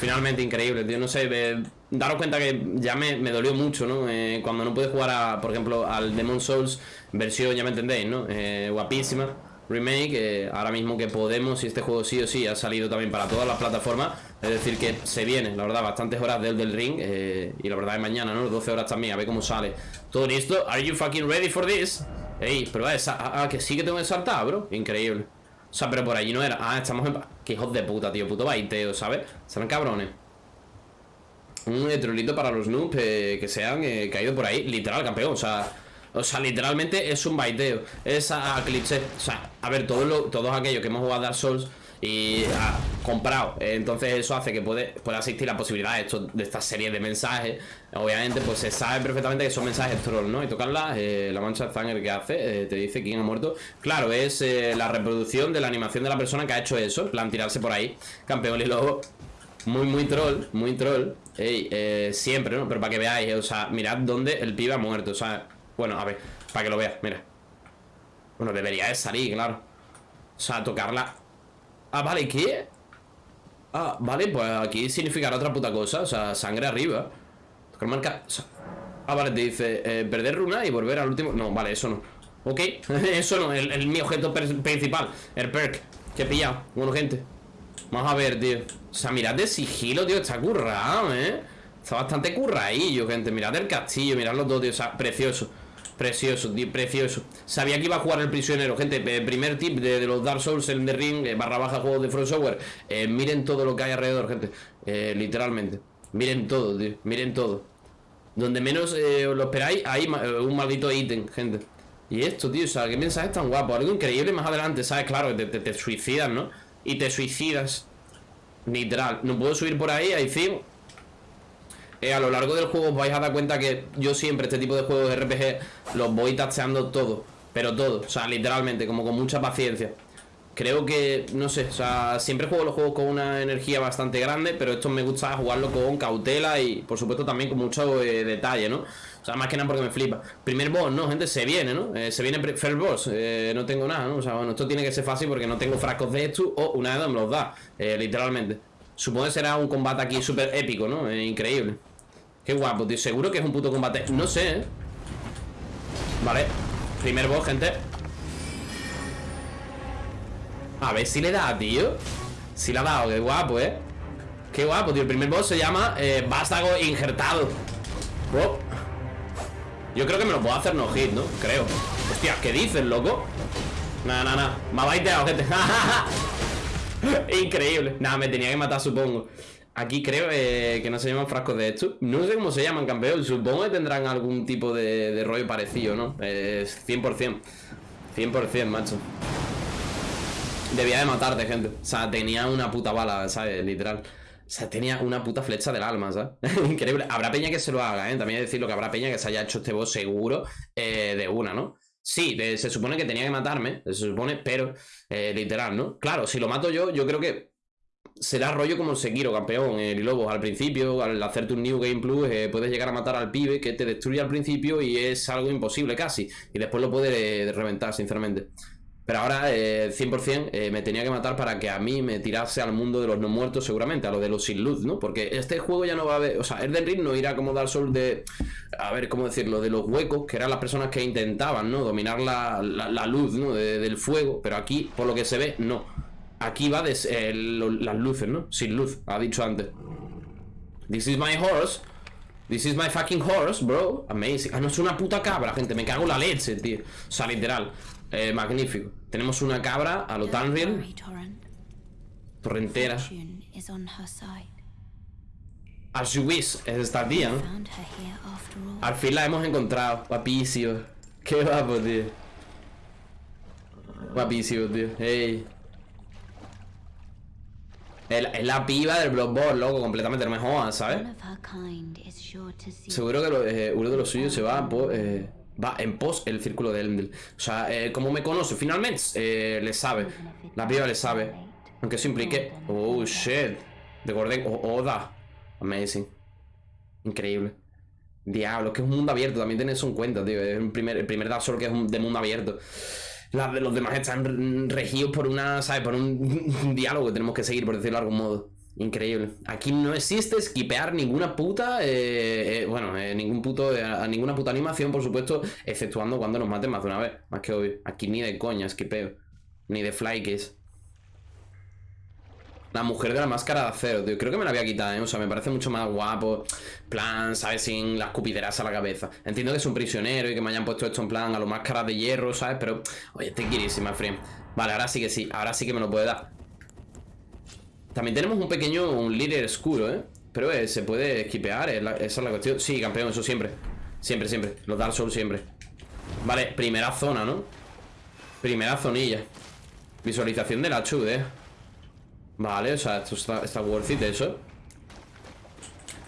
[SPEAKER 1] Finalmente increíble, tío No sé, eh, daros cuenta que ya me, dolió mucho, ¿no? Eh, cuando no pude jugar, a, por ejemplo, al Demon Souls versión, ya me entendéis, ¿no? Eh, guapísima, remake, eh, ahora mismo que podemos, y este juego sí o sí ha salido también para todas las plataformas, es decir que se viene, la verdad, bastantes horas del, del ring, y la verdad es mañana, ¿no? 12 horas también, a ver cómo sale. Todo listo, ¿are you fucking ready for this? Ey, pero esa, ah, ah, que sí que tengo que saltar, bro, increíble. O sea, pero por allí no era, ah, estamos en... Que hijos de puta, tío, puto baiteo, ¿sabes? Serán cabrones un trolito para los noobs eh, que se han eh, caído por ahí. Literal, campeón. O sea, o sea, literalmente es un baiteo. Es a, cliché. O sea, a ver, todos, todos aquellos que hemos jugado a Dark Souls y ha comprado. entonces eso hace que puede, pueda existir la posibilidad de, esto, de esta serie de mensajes. Obviamente, pues se sabe perfectamente que son mensajes troll, ¿no? Y tocarla, eh, la mancha de sangre que hace, te dice quién ha muerto. Claro, es la reproducción de la animación de la persona que ha hecho eso. En plan, tirarse por ahí. Campeón y luego muy, muy troll, muy troll Ey, eh, siempre, ¿no? Pero para que veáis, o sea, mirad dónde el pibe ha muerto O sea, bueno, a ver, para que lo veas, mira. Bueno, debería de salir, claro. O sea, tocarla. Ah, vale, ¿qué? Ah, vale, pues aquí significará otra puta cosa O sea, sangre arriba. Tocar marca Ah, vale, te dice eh, Perder runa y volver al último. No, vale, eso no. Ok, eso no, el, el mi objeto principal El perk que he pillado Bueno, gente Vamos a ver, tío. O sea, mirad de sigilo, tío Está currado, ¿eh? Está bastante curradillo, gente. Mirad el castillo Mirad los dos, tío. O sea, precioso. Precioso, tío, precioso. Sabía que iba a jugar el prisionero, gente Primer tip de, los Dark Souls en The Ring eh, Barra baja juegos de Front Software eh, Miren todo lo que hay alrededor, gente. Eh, Literalmente. Miren todo, tío. Miren todo. Donde menos lo esperáis Hay un maldito ítem, gente. Y esto, tío O sea, qué mensaje tan guapo Algo increíble más adelante, ¿sabes? Claro, te, te, te suicidas, ¿no? Y te suicidas. Literal. No puedo subir por ahí, ahí sí. Eh, a lo largo del juego os vais a dar cuenta que yo siempre este tipo de juegos de RPG los voy tacheando todo. Pero todo, o sea, literalmente, como con mucha paciencia. Creo que, no sé, o sea, siempre juego los juegos con una energía bastante grande, pero esto me gusta jugarlo con cautela y, por supuesto, también con mucho eh, detalle, ¿no? O sea, más que nada porque me flipa. Primer boss, ¿no? Gente, se viene, ¿no? Eh, se viene first boss. Eh, no tengo nada, ¿no? O sea, bueno, esto tiene que ser fácil porque no tengo frascos de esto o una de me los da. Eh, literalmente. Supongo que será un combate aquí súper épico, ¿no? increíble. Qué guapo, tío. Seguro que es un puto combate. No sé, ¿eh? Vale. Primer boss, gente. A ver si le da, tío. Si le ha dado, qué guapo, ¿eh? Qué guapo, tío. El primer boss se llama Vástago injertado. Yo creo que me lo puedo hacer no hit, ¿no? Creo. Hostia, ¿qué dices, loco? Nada, nada, nada Me ha baiteado, gente. Increíble. Nada, me tenía que matar, supongo. Aquí creo eh, que no se llaman frascos de esto. No sé cómo se llaman, campeón. Supongo que tendrán algún tipo de, rollo parecido, ¿no? Eh, 100% 100%, macho. Debía de matarte, gente. O sea, tenía una puta bala, ¿sabes? Literal o sea, tenía una puta flecha del alma, ¿sabes? Increíble. Habrá peña que se lo haga, ¿eh? También decirlo que habrá peña que se haya hecho este boss seguro eh, de una, ¿no? Sí, se supone que tenía que matarme, se supone, pero eh, literal, ¿no? Claro, si lo mato yo, yo creo que será rollo como el Sekiro, campeón, el Lobos. Al principio, al hacerte un New Game Plus, eh, puedes llegar a matar al pibe que te destruye al principio y es algo imposible casi. Y después lo puede reventar, sinceramente. Pero ahora, eh, 100%, eh, me tenía que matar para que a mí me tirase al mundo de los no muertos, seguramente, a lo de los sin luz, ¿no? Porque este juego ya no va a haber. O sea, Elden Ring no irá como dar sol de. A ver, ¿cómo decirlo? De los huecos, que eran las personas que intentaban, ¿no? Dominar la, luz, ¿no? del fuego. Pero aquí, por lo que se ve, no. Aquí va de, las luces, ¿no? Sin luz, ha dicho antes. This is my horse. This is my fucking horse, bro. Amazing. Ah, no es una puta cabra, gente. Me cago en la leche, tío. O sea, literal. Eh, magnífico. Tenemos una cabra a lo
[SPEAKER 4] Torrent.
[SPEAKER 1] Torrentera. As you wish. Es esta tía, ¿no? Al fin la hemos encontrado. Guapísimo. Qué guapo, tío. Guapísimo, tío. Ey. Es la- piba del Bloodborne, loco, completamente. No me jodas, ¿sabes? Seguro que lo- eh, uno de los suyos se va po- eh, va en pos el círculo de Elendil. O sea, eh, como me conoce, finalmente eh, le sabe. La piba le sabe. Aunque eso implique. Oh shit. Recordé. Oda. Amazing. Increíble. Diablo, que es un mundo abierto. También tenés eso en cuenta, tío. Es el primer, el primer Dark que es un- de mundo abierto. De los demás están re- regidos por una, ¿sabes? Por un, un diálogo que tenemos que seguir, por decirlo de algún modo. Increíble. Aquí no existe esquipear ninguna puta. eh, eh, bueno, eh, ningún puto. a ninguna puta animación, por supuesto. Exceptuando cuando nos maten más de una vez. Más que obvio. Aquí ni de coña esquipeo. Ni de fly. La mujer de la máscara de acero, tío. Creo que me la voy a quitar, ¿eh? O sea, me parece mucho más guapo. Plan, ¿sabes? Sin las cupideras a la cabeza. Entiendo que es un prisionero y que me hayan puesto esto en plan a lo máscaras de hierro, ¿sabes? Pero, oye, te quirísima, friend. Vale, ahora sí que sí. Ahora sí que me lo puede dar. También tenemos un pequeño, un líder oscuro, ¿eh? Pero eh, se puede esquipear, esa es la cuestión. Sí, campeón, eso siempre. Siempre, siempre. Los Dark Souls siempre. Vale, primera zona, ¿no? Primera zonilla. Visualización de la chud, ¿eh? Vale, o sea, esto está, está worth it eso.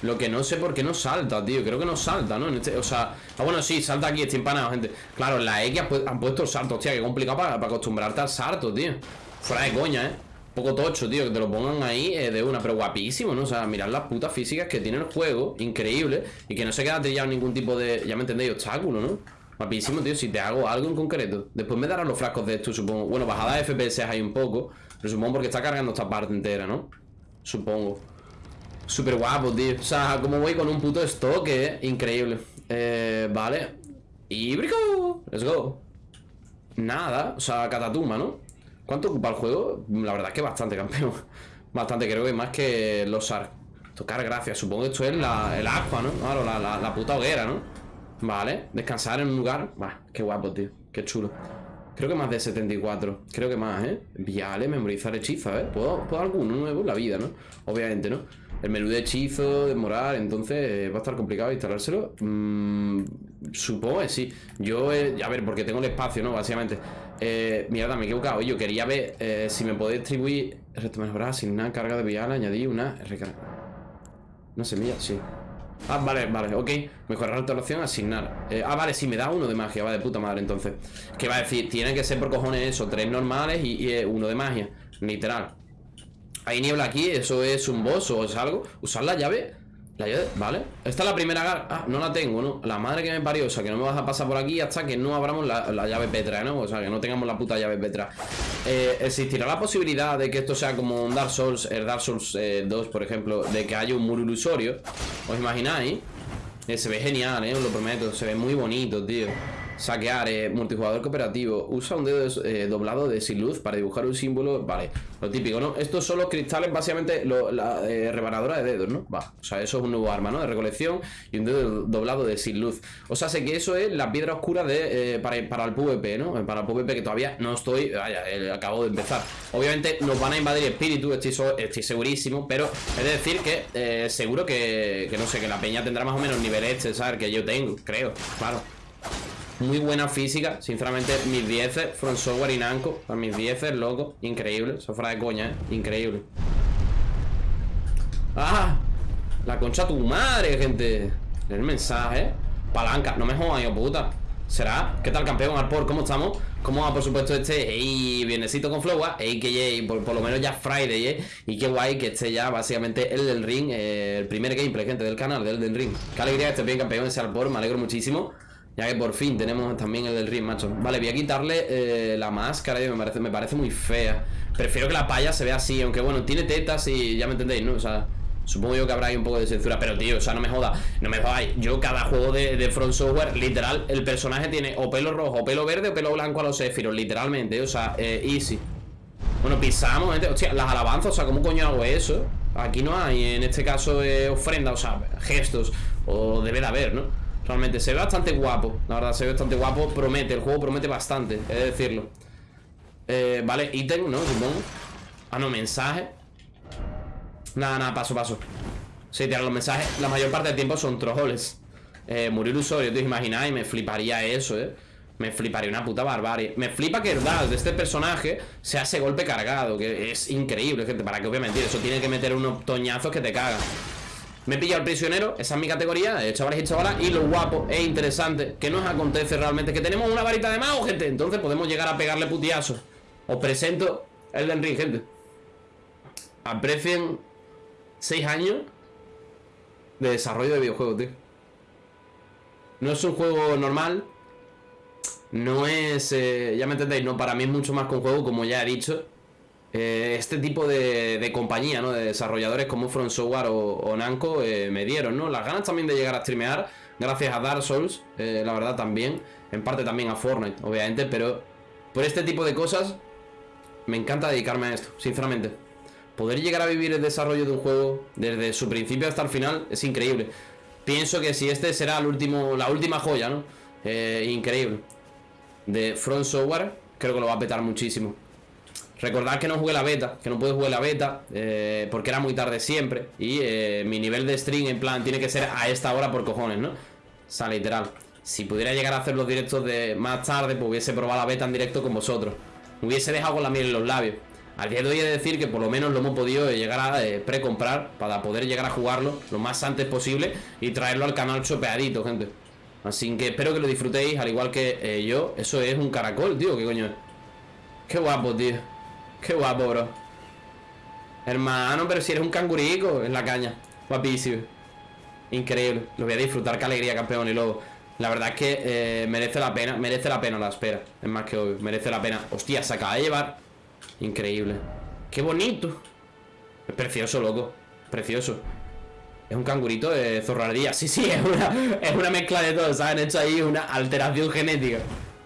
[SPEAKER 1] Lo que no sé por qué no salta, tío. Creo que no salta, ¿no? Este- o sea, ah, bueno, sí, salta aquí, estoy empanado, gente. Claro, en la X han puesto el salto, hostia, qué complicado para, para acostumbrarte al salto, tío. Fuera de coña, ¿eh? Poco tocho, tío, que te lo pongan ahí eh, de una, pero guapísimo, ¿no? O sea, mirad las putas físicas que tiene el juego, increíble, y que no se queda trillado ningún tipo de, ya me entendéis, obstáculo, ¿no? Guapísimo, tío, si te hago algo en concreto. Después me darán los frascos de esto, supongo. Bueno, bajada de FPS hay un poco, pero supongo porque está cargando esta parte entera, ¿no? Supongo. Súper guapo, tío. O sea, como voy con un puto stock, eh. Increíble. Eh, vale. Y brico. Let's go. Nada. O sea, catatuma, ¿no? ¿Cuánto ocupa el juego? La verdad es que bastante, campeón. Bastante, creo que más que los ARC. Tocar gracias. Supongo que esto es la, el agua, ¿no? Claro, la, la, puta hoguera, ¿no? Vale. Descansar en un lugar. Va, qué guapo, tío. Qué chulo. Creo que más de 74. Creo que más, ¿eh? Viale, memorizar hechizos, ¿eh? ¿Puedo, puedo alguno nuevo en la vida, ¿no? Obviamente, ¿no? El menú de hechizo, de morar, entonces eh, va a estar complicado instalárselo. Mm, supongo que sí. Yo, eh, a ver, porque tengo el espacio, ¿no? Básicamente. Eh, mierda, me he equivocado. Yo quería ver eh, si me podía distribuir. Reto mejorar, asignar carga de vial, añadir una recarga. Una semilla, sí. Ah, vale, vale, ok. Mejorar la alteración, asignar. Eh, ah, vale, sí, me da uno de magia, va de puta madre, entonces. ¿Qué va a decir? Tiene que ser por cojones eso, tres normales y, y, eh, uno de magia. Literal. Hay niebla aquí, eso es un boss o es algo. Usar la llave. La llave, vale. Esta es la primera gar- Ah, no la tengo, ¿no? La madre que me parió, o sea, que no me vas a pasar por aquí hasta que no abramos la, la llave Petra, ¿no? O sea, que no tengamos la puta llave Petra. Eh, ¿Existirá la posibilidad de que esto sea como un Dark Souls, el Dark Souls eh, 2, por ejemplo, de que haya un muro ilusorio? ¿Os imagináis? Eh, se ve genial, eh, os lo prometo. Se ve muy bonito, tío. Saquear, eh, multijugador cooperativo. Usa un dedo eh, doblado de sin luz para dibujar un símbolo. Vale, lo típico, ¿no? Estos son los cristales, básicamente, la eh, rebanadora de dedos, ¿no? Va, o sea, eso es un nuevo arma, ¿no? De recolección y un dedo doblado de sin luz. O sea, sé que eso es la piedra oscura de, eh, para, para el PvP, ¿no? Eh, Para el PvP que todavía no estoy. Vaya, acabo de empezar. Obviamente nos van a invadir espíritus, estoy, estoy segurísimo, pero es decir que seguro que, que no sé, que la peña tendrá más o menos nivel este, ¿sabes? Que yo tengo, creo, claro. Muy buena física, sinceramente, mis 10 From Software y Namco, a mis 10 loco, increíble, eso fuera de coña, ¿eh? Increíble. ¡Ah! La concha tu madre, gente. El mensaje. Palanca, no me jodas, hijo puta. ¿Será? ¿Qué tal, campeón Alpor? ¿Cómo estamos? ¿Cómo va, por supuesto, este ey, viernesito con Flowa? Ey, que yay, por, lo menos ya Friday, ¿eh? Y qué guay que esté ya, básicamente, el del ring, eh, el primer gameplay, gente, del canal, del del ring. Qué alegría que esté bien, campeón, ese Alpor, me alegro muchísimo. Ya que por fin tenemos también el del ring, macho. Vale, voy a quitarle eh, la máscara, me parece, me parece muy fea. Prefiero que la paya se vea así, aunque bueno, tiene tetas y ya me entendéis, ¿no? O sea, supongo yo que habrá ahí un poco de censura, pero tío, o sea, no me joda, no me jodáis. Yo cada juego de, de Front Software, literal, el personaje tiene o pelo rojo, o pelo verde, o pelo blanco a los Sephiroth, literalmente, o sea, easy. Bueno, pisamos, gente. Hostia, las alabanzas, o sea, ¿cómo coño hago eso? Aquí no hay, en este caso, eh, ofrenda, o sea, gestos, o debe de haber, ¿no? Realmente se ve bastante guapo, la verdad, se ve bastante guapo, promete, el juego promete bastante, he de decirlo. Eh, vale, ítem, ¿no? Supongo. Ah, no, mensaje. Nada, nada, paso, paso. Sí, tiran los mensajes, la mayor parte del tiempo son trojoles. Eh, murió ilusorio, te imagináis, me fliparía eso, ¿eh? Me fliparía una puta barbarie Me flipa que el dash de este personaje Sea ese golpe cargado Que es increíble, gente Para que obviamente Eso tiene que meter unos toñazos que te cagan Me he pillado al prisionero Esa es mi categoría Chavales y chavalas Y lo guapo e interesante Que nos acontece realmente Que tenemos una varita de mago, gente. Entonces podemos llegar a pegarle putiazos. Os presento el de gente. Aprecien 6 años De desarrollo de videojuegos, tío. No es un juego normal no es, eh, ya me entendéis, no, para mí es mucho más que un juego, como ya he dicho. Eh, este tipo de, compañía, ¿no? De desarrolladores como From Software o, Namco eh, me dieron, ¿no? Las ganas también de llegar a streamear, gracias a Dark Souls, la verdad también. En parte también a Fortnite, obviamente, pero por este tipo de cosas me encanta dedicarme a esto, sinceramente. Poder llegar a vivir el desarrollo de un juego desde su principio hasta el final es increíble. Pienso que si este será el último, la última joya, ¿no? increíble de Front Software, creo que lo va a petar muchísimo. Recordad que no jugué la beta, que no pude jugar la beta, eh, porque era muy tarde siempre. Y eh, mi nivel de stream, en plan, tiene que ser a esta hora por cojones, ¿no? O sea, literal. Si pudiera llegar a hacer los directos de más tarde, pues hubiese probado la beta en directo con vosotros. Me hubiese dejado con la miel en los labios. Al día de hoy he de decir que por lo menos lo hemos podido llegar a eh, precomprar para poder llegar a jugarlo lo más antes posible y traerlo al canal chopeadito, gente. Así que espero que lo disfrutéis, al igual que eh, yo. Eso es un caracol, tío, ¿qué coño es? Qué guapo, tío. Qué guapo, bro. Hermano, pero si eres un cangurico en la caña. Guapísimo. Increíble. Lo voy a disfrutar, qué alegría, campeón y lobo. La verdad es que eh, merece la pena, merece la pena la espera. Es más que obvio, merece la pena. Hostia, se acaba de llevar. Increíble. Qué bonito. Es precioso, loco. Precioso. Es un cangurito de zorrardía. Sí, sí, es una, es una mezcla de todo. ¿sabes? Han hecho ahí una alteración genética.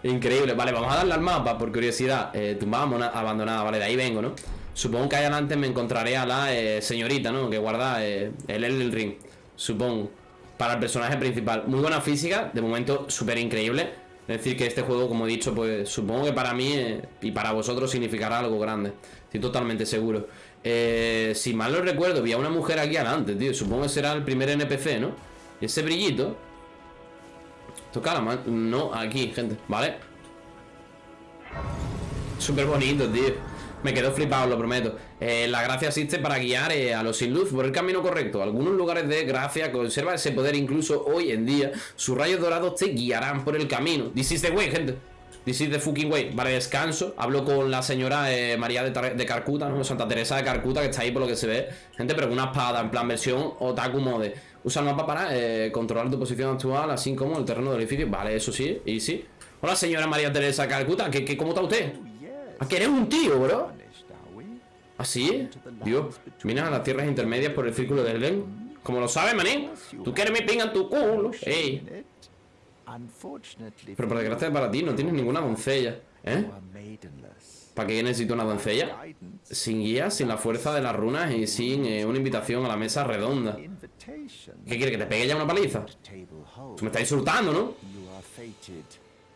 [SPEAKER 1] Increíble. Vale, vamos a darle al mapa por curiosidad. Eh, tumbada abandonada. Vale, de ahí vengo, ¿no? Supongo que ahí adelante me encontraré a la eh, señorita, ¿no? Que guarda eh, el Ring. Supongo. Para el personaje principal. Muy buena física. De momento, súper increíble. Es decir, que este juego, como he dicho, pues supongo que para mí eh, y para vosotros significará algo grande. Estoy totalmente seguro. Eh, si mal no recuerdo, había una mujer aquí adelante, tío. Supongo que será el primer NPC, ¿no? Ese brillito. Toca la mano. No, aquí, gente, ¿vale? Súper bonito, tío. Me quedo flipado, lo prometo. Eh, la gracia existe para guiar eh, a los sin luz por el camino correcto. Algunos lugares de gracia conservan ese poder incluso hoy en día. Sus rayos dorados te guiarán por el camino. This is way, gente. This is the fucking way. Vale, descanso. Hablo con la señora eh, María de, Carcuta, ¿no? Santa Teresa de Carcuta, que está ahí por lo que se ve. Gente, pero una espada, en plan versión Otaku Mode. Usa el mapa para eh, controlar tu posición actual, así como el terreno del edificio. Vale, eso sí, y sí. Hola, señora María Teresa de Carcuta. ¿Qué, qué, cómo está usted? ¿A que eres un tío, bro? ¿Así? Dios, minas a las tierras intermedias por el círculo del Len. Como lo sabes, maní. Tú quieres mi pinga en tu culo. Ey. Pero por desgracia para ti no tienes ninguna doncella, ¿eh? ¿Para qué necesito una doncella? Sin guía, sin la fuerza de las runas y sin eh, una invitación a la mesa redonda. ¿Qué quiere? ¿Que te pegue ya una paliza? Tú me estás insultando, ¿no?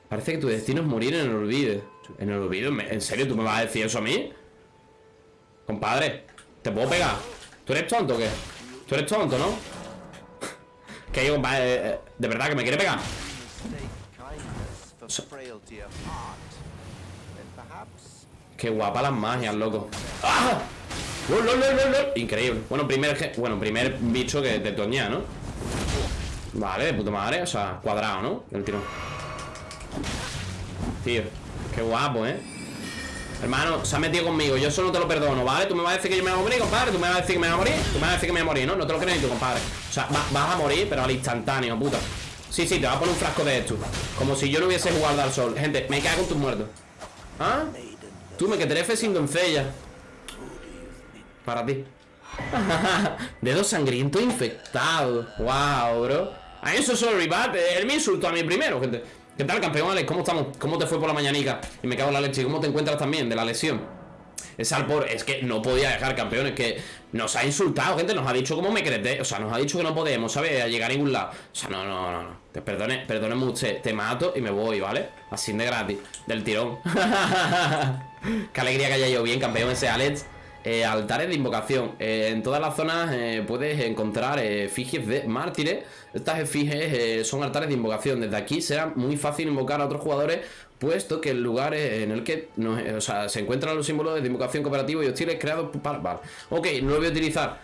[SPEAKER 1] Parece que tu destino es morir en el olvido. ¿En el olvido? ¿En serio tú me vas a decir eso a mí? Compadre, ¿te puedo pegar? ¿Tú eres tonto o qué? ¿Tú eres tonto, no? Que yo, compadre, eh, eh, de verdad que me quiere pegar Qué guapa las magias, loco ¡Ah! Increíble Bueno, primer, bueno, primer bicho que te toña, ¿no? Vale, de puta madre O sea, cuadrado, ¿no? El tiro Tío, qué guapo, ¿eh? Hermano, se ha metido conmigo Yo eso no te lo perdono, ¿vale? Tú me vas a decir que yo me voy a morir, compadre Tú me vas a decir que me voy a morir Tú me vas a decir que me voy a morir, ¿no? No te lo crees ni tú, compadre O sea, vas a morir, pero al instantáneo, puta Sí, sí, te va a poner un frasco de esto Como si yo no hubiese jugado al sol Gente, me cago en tus muertos ¿Ah? Tú me que te sin doncella Para ti Dedo sangriento infectado Wow, bro A eso sorry, but Él me insultó a mí primero, gente ¿Qué tal, campeón Alex? ¿Cómo estamos? ¿Cómo te fue por la mañanica? Y me cago en la leche ¿Cómo te encuentras también de la lesión? Ese Alpor es que no podía dejar campeones que nos ha insultado, gente, nos ha dicho cómo me creté, o sea, nos ha dicho que no podemos, ¿sabes? A llegar a ningún lado. O sea, no, no, no, no. Te perdone, perdóneme usted, te mato y me voy, ¿vale? Así de gratis, del tirón. Qué alegría que haya ido bien, campeón ese Alex. Eh, altares de invocación. Eh, en todas las zonas eh, puedes encontrar efigies de mártires. Estas efigies son altares de invocación. Desde aquí será muy fácil invocar a otros jugadores, puesto que el lugar en el que o sea, se encuentran los símbolos de invocación cooperativo y hostiles creados para... Vale. Ok, no lo voy a utilizar.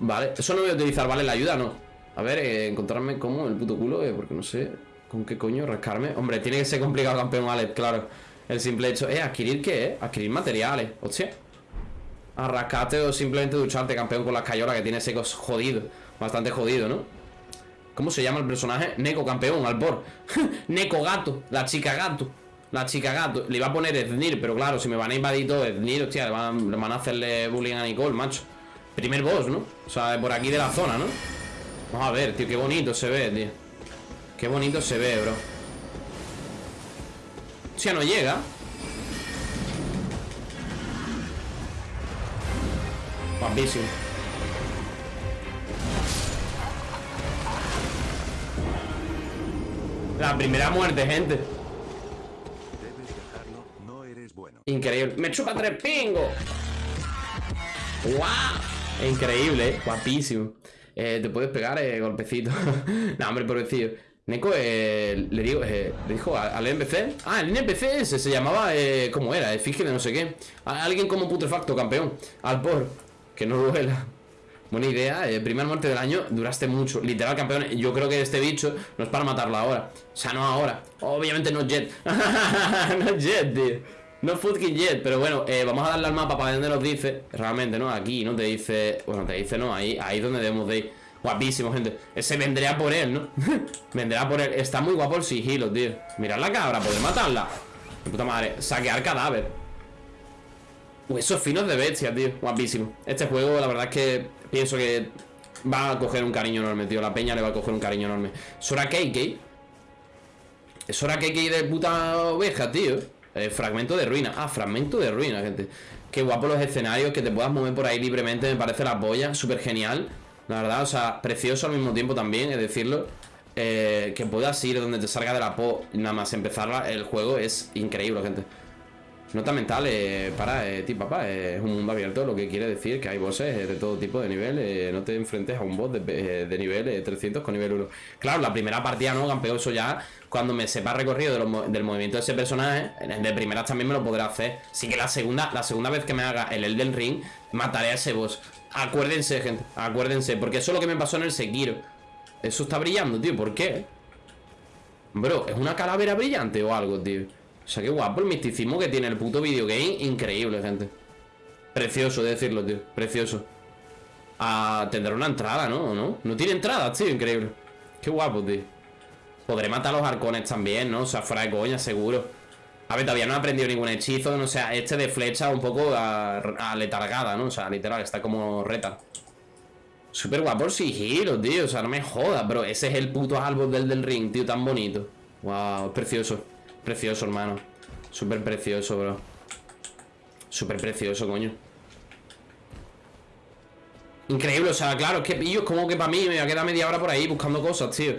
[SPEAKER 1] vale, eso no lo voy a utilizar, ¿vale? La ayuda no. A ver, encontrarme como el puto culo, porque no sé con qué coño rascarme. Hombre, tiene que ser complicado campeón Alex, claro. El simple hecho... Eh, ¿adquirir qué? Adquirir materiales. Hostia. Arrascarte o simplemente ducharte, campeón, con las cayolas que tiene secos jodido. Bastante jodido, ¿no? ¿Cómo se llama el personaje? Neko, campeón, Albor. Neko gato, la chica gato. La chica gato. Le iba a poner Ethnir, pero claro, si me van a invadir todo Ethnir, hostia, le van, le van a hacerle bullying a Nicole, macho. Primer boss, ¿no? O sea, por aquí de la zona, ¿no? Vamos a ver, tío, qué bonito se ve, tío. Qué bonito se ve, bro. O sea, no llega. Guapísimo. La primera muerte, gente.
[SPEAKER 3] Debes dejarlo, no eres bueno.
[SPEAKER 1] Increíble. Me chupa tres pingos. ¡Guau! Increíble, ¿eh? guapísimo. Eh, te puedes pegar eh, golpecito. no, hombre, pobrecillo. Neko eh, le, digo, eh, le dijo al NPC. Ah, el NPC ese se llamaba. Eh, ¿Cómo era? Efigie de no sé qué. A- alguien como putrefacto, campeón. Al por. Que no duela. Buena idea, eh, primera muerte del año, duraste mucho. Literal, campeón, yo creo que este bicho no es para matarlo ahora. O sea, no ahora. Obviamente no Jet. no Jet, tío. No fucking Jet, pero bueno, eh, vamos a darle al mapa para ver dónde nos dice. Realmente, ¿no? Aquí no te dice. Bueno, te dice, no, ahí, ahí donde debemos de ir. Guapísimo, gente. Ese vendría por él, ¿no? vendrá por él. Está muy guapo el sigilo, tío. Mirad la cabra, poder matarla. De puta madre. Saquear cadáver. Huesos finos de bestia, tío. Guapísimo. Este juego, la verdad es que pienso que va a coger un cariño enorme, tío. La peña le va a coger un cariño enorme. Sora Keikei. Sora Keikei de puta oveja, tío. Eh, fragmento de ruina. Ah, fragmento de ruina, gente. Qué guapo los escenarios, que te puedas mover por ahí libremente. Me parece la polla. Súper genial. La verdad, o sea, precioso al mismo tiempo también, es decirlo. Eh, que puedas ir donde te salga de la po, nada más empezar el juego, es increíble, gente. Nota mental, eh, para eh, papá, eh, es un mundo abierto, lo que quiere decir que hay bosses eh, de todo tipo de nivel. eh, no te enfrentes a un boss de, nivel eh, 300 con nivel 1. Claro, la primera partida, ¿no? Campeón, eso ya, cuando me sepa recorrido del movimiento de ese personaje, de primeras también me lo podré hacer. Sí que la segunda, la segunda vez que me haga el Elden Ring, mataré a ese boss. Acuérdense, gente, acuérdense, porque eso es lo que me pasó en el Sekiro. Eso está brillando, tío, ¿por qué? Bro, ¿es una calavera brillante o algo, tío? O sea, qué guapo el misticismo que tiene el puto videogame. Increíble, gente. Precioso de decirlo, tío. Precioso. Tendrá una entrada, ¿no? ¿O ¿No? No tiene entrada, tío. Increíble. Qué guapo, tío. Podré matar a los arcones también, ¿no? O sea, fuera de coña, seguro. A ver, todavía no he aprendido ningún hechizo. No sé, este de flecha un poco a, a letargada, ¿no? O sea, literal, está como reta. Súper guapo el sigilo, tío. O sea, no me jodas, bro. Ese es el puto árbol del del ring, tío, tan bonito. Wow, precioso. Precioso, hermano. Súper precioso, bro. Súper precioso, coño. Increíble, o sea, claro, es que pillo, es como que para mí me voy a quedar media hora por ahí buscando cosas, tío.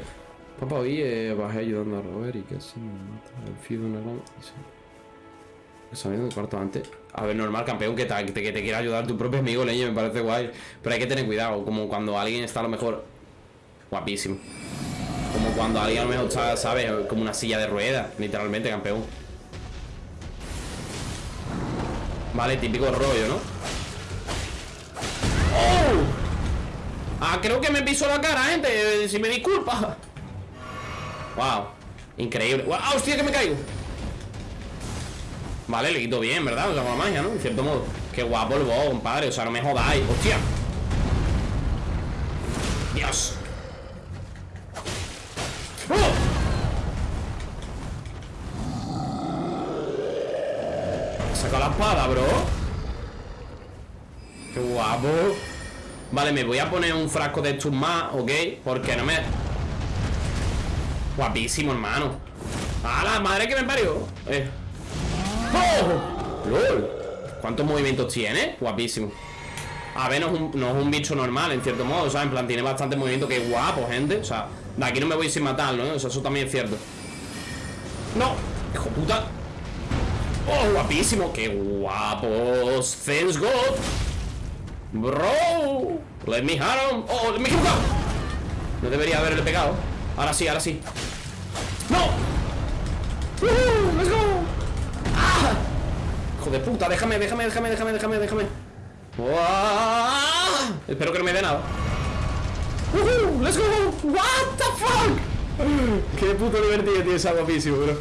[SPEAKER 1] Papá, hoy eh, bajé ayudando a Robert y casi me mata el fío de una gran... cuarto antes. A ver, normal, campeón, que te, que te quiera ayudar tu propio amigo, leño, me parece guay. Pero hay que tener cuidado, como cuando alguien está a lo mejor guapísimo. Como cuando alguien a lo mejor está, ¿sabes? Como una silla de ruedas, literalmente, campeón. Vale, típico rollo, ¿no? ¡Oh! Ah, creo que me pisó la cara, gente. Si me disculpa. Wow. Increíble. ¡Wow! ¡Hostia, que me caigo! Vale, le quito bien, ¿verdad? O sea, con magia, ¿no? En cierto modo. Qué guapo el boss, compadre. O sea, no me jodáis. ¡Hostia! ¡Dios! ¡Oh! Saca la espada, bro. Qué guapo. Vale, me voy a poner un frasco de estos más, ¿ok? Porque no me... Guapísimo, hermano. ¡A la madre que me parió! Eh. ¡Oh! ¡Lol! ¿Cuántos movimientos tiene? Guapísimo A ver, no es, un, no es un bicho normal, en cierto modo O sea, en plan, tiene bastante movimiento Que guapo, gente O sea, de aquí no me voy sin matarlo, ¿no? O sea, eso también es cierto ¡No! ¡Hijo puta! ¡Oh, guapísimo! ¡Qué guapos! ¡Thanks God! ¡Bro! ¡Let me him! ¡Oh, me he equivocado! No debería haberle pegado Ahora sí, ahora sí ¡No! ¡Uh! ¡Let's go! ¡Ah! Hijo de puta, déjame, déjame, déjame, déjame, déjame, déjame ¡Uah! Espero que no me dé nada. ¡Let's go! ¡What the fuck! Qué puto divertido, tío, es guapísimo, bro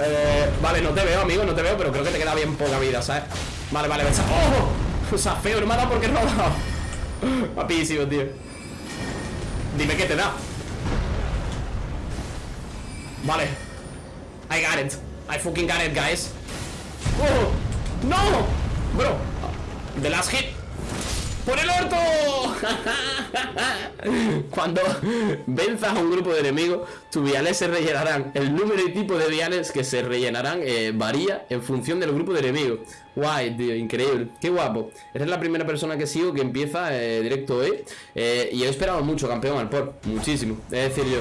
[SPEAKER 1] eh, Vale, no te veo, amigo, no te veo Pero creo que te queda bien poca vida, ¿sabes? Vale, vale, ves ¡Oh! O sea, feo, no porque no ha dado. Guapísimo, tío Dime qué te da. Vale. I got it. I fucking got it, guys. ¡Oh! ¡No! Bro The last hit ¡Por el orto! Cuando venzas a un grupo de enemigos, tus viales se rellenarán. El número y tipo de viales que se rellenarán eh, varía en función del grupo de enemigos. Guay, tío, increíble. Qué guapo. Eres la primera persona que sigo que empieza eh, directo hoy. Eh, y he esperado mucho, campeón al por. Muchísimo. Es decir, yo.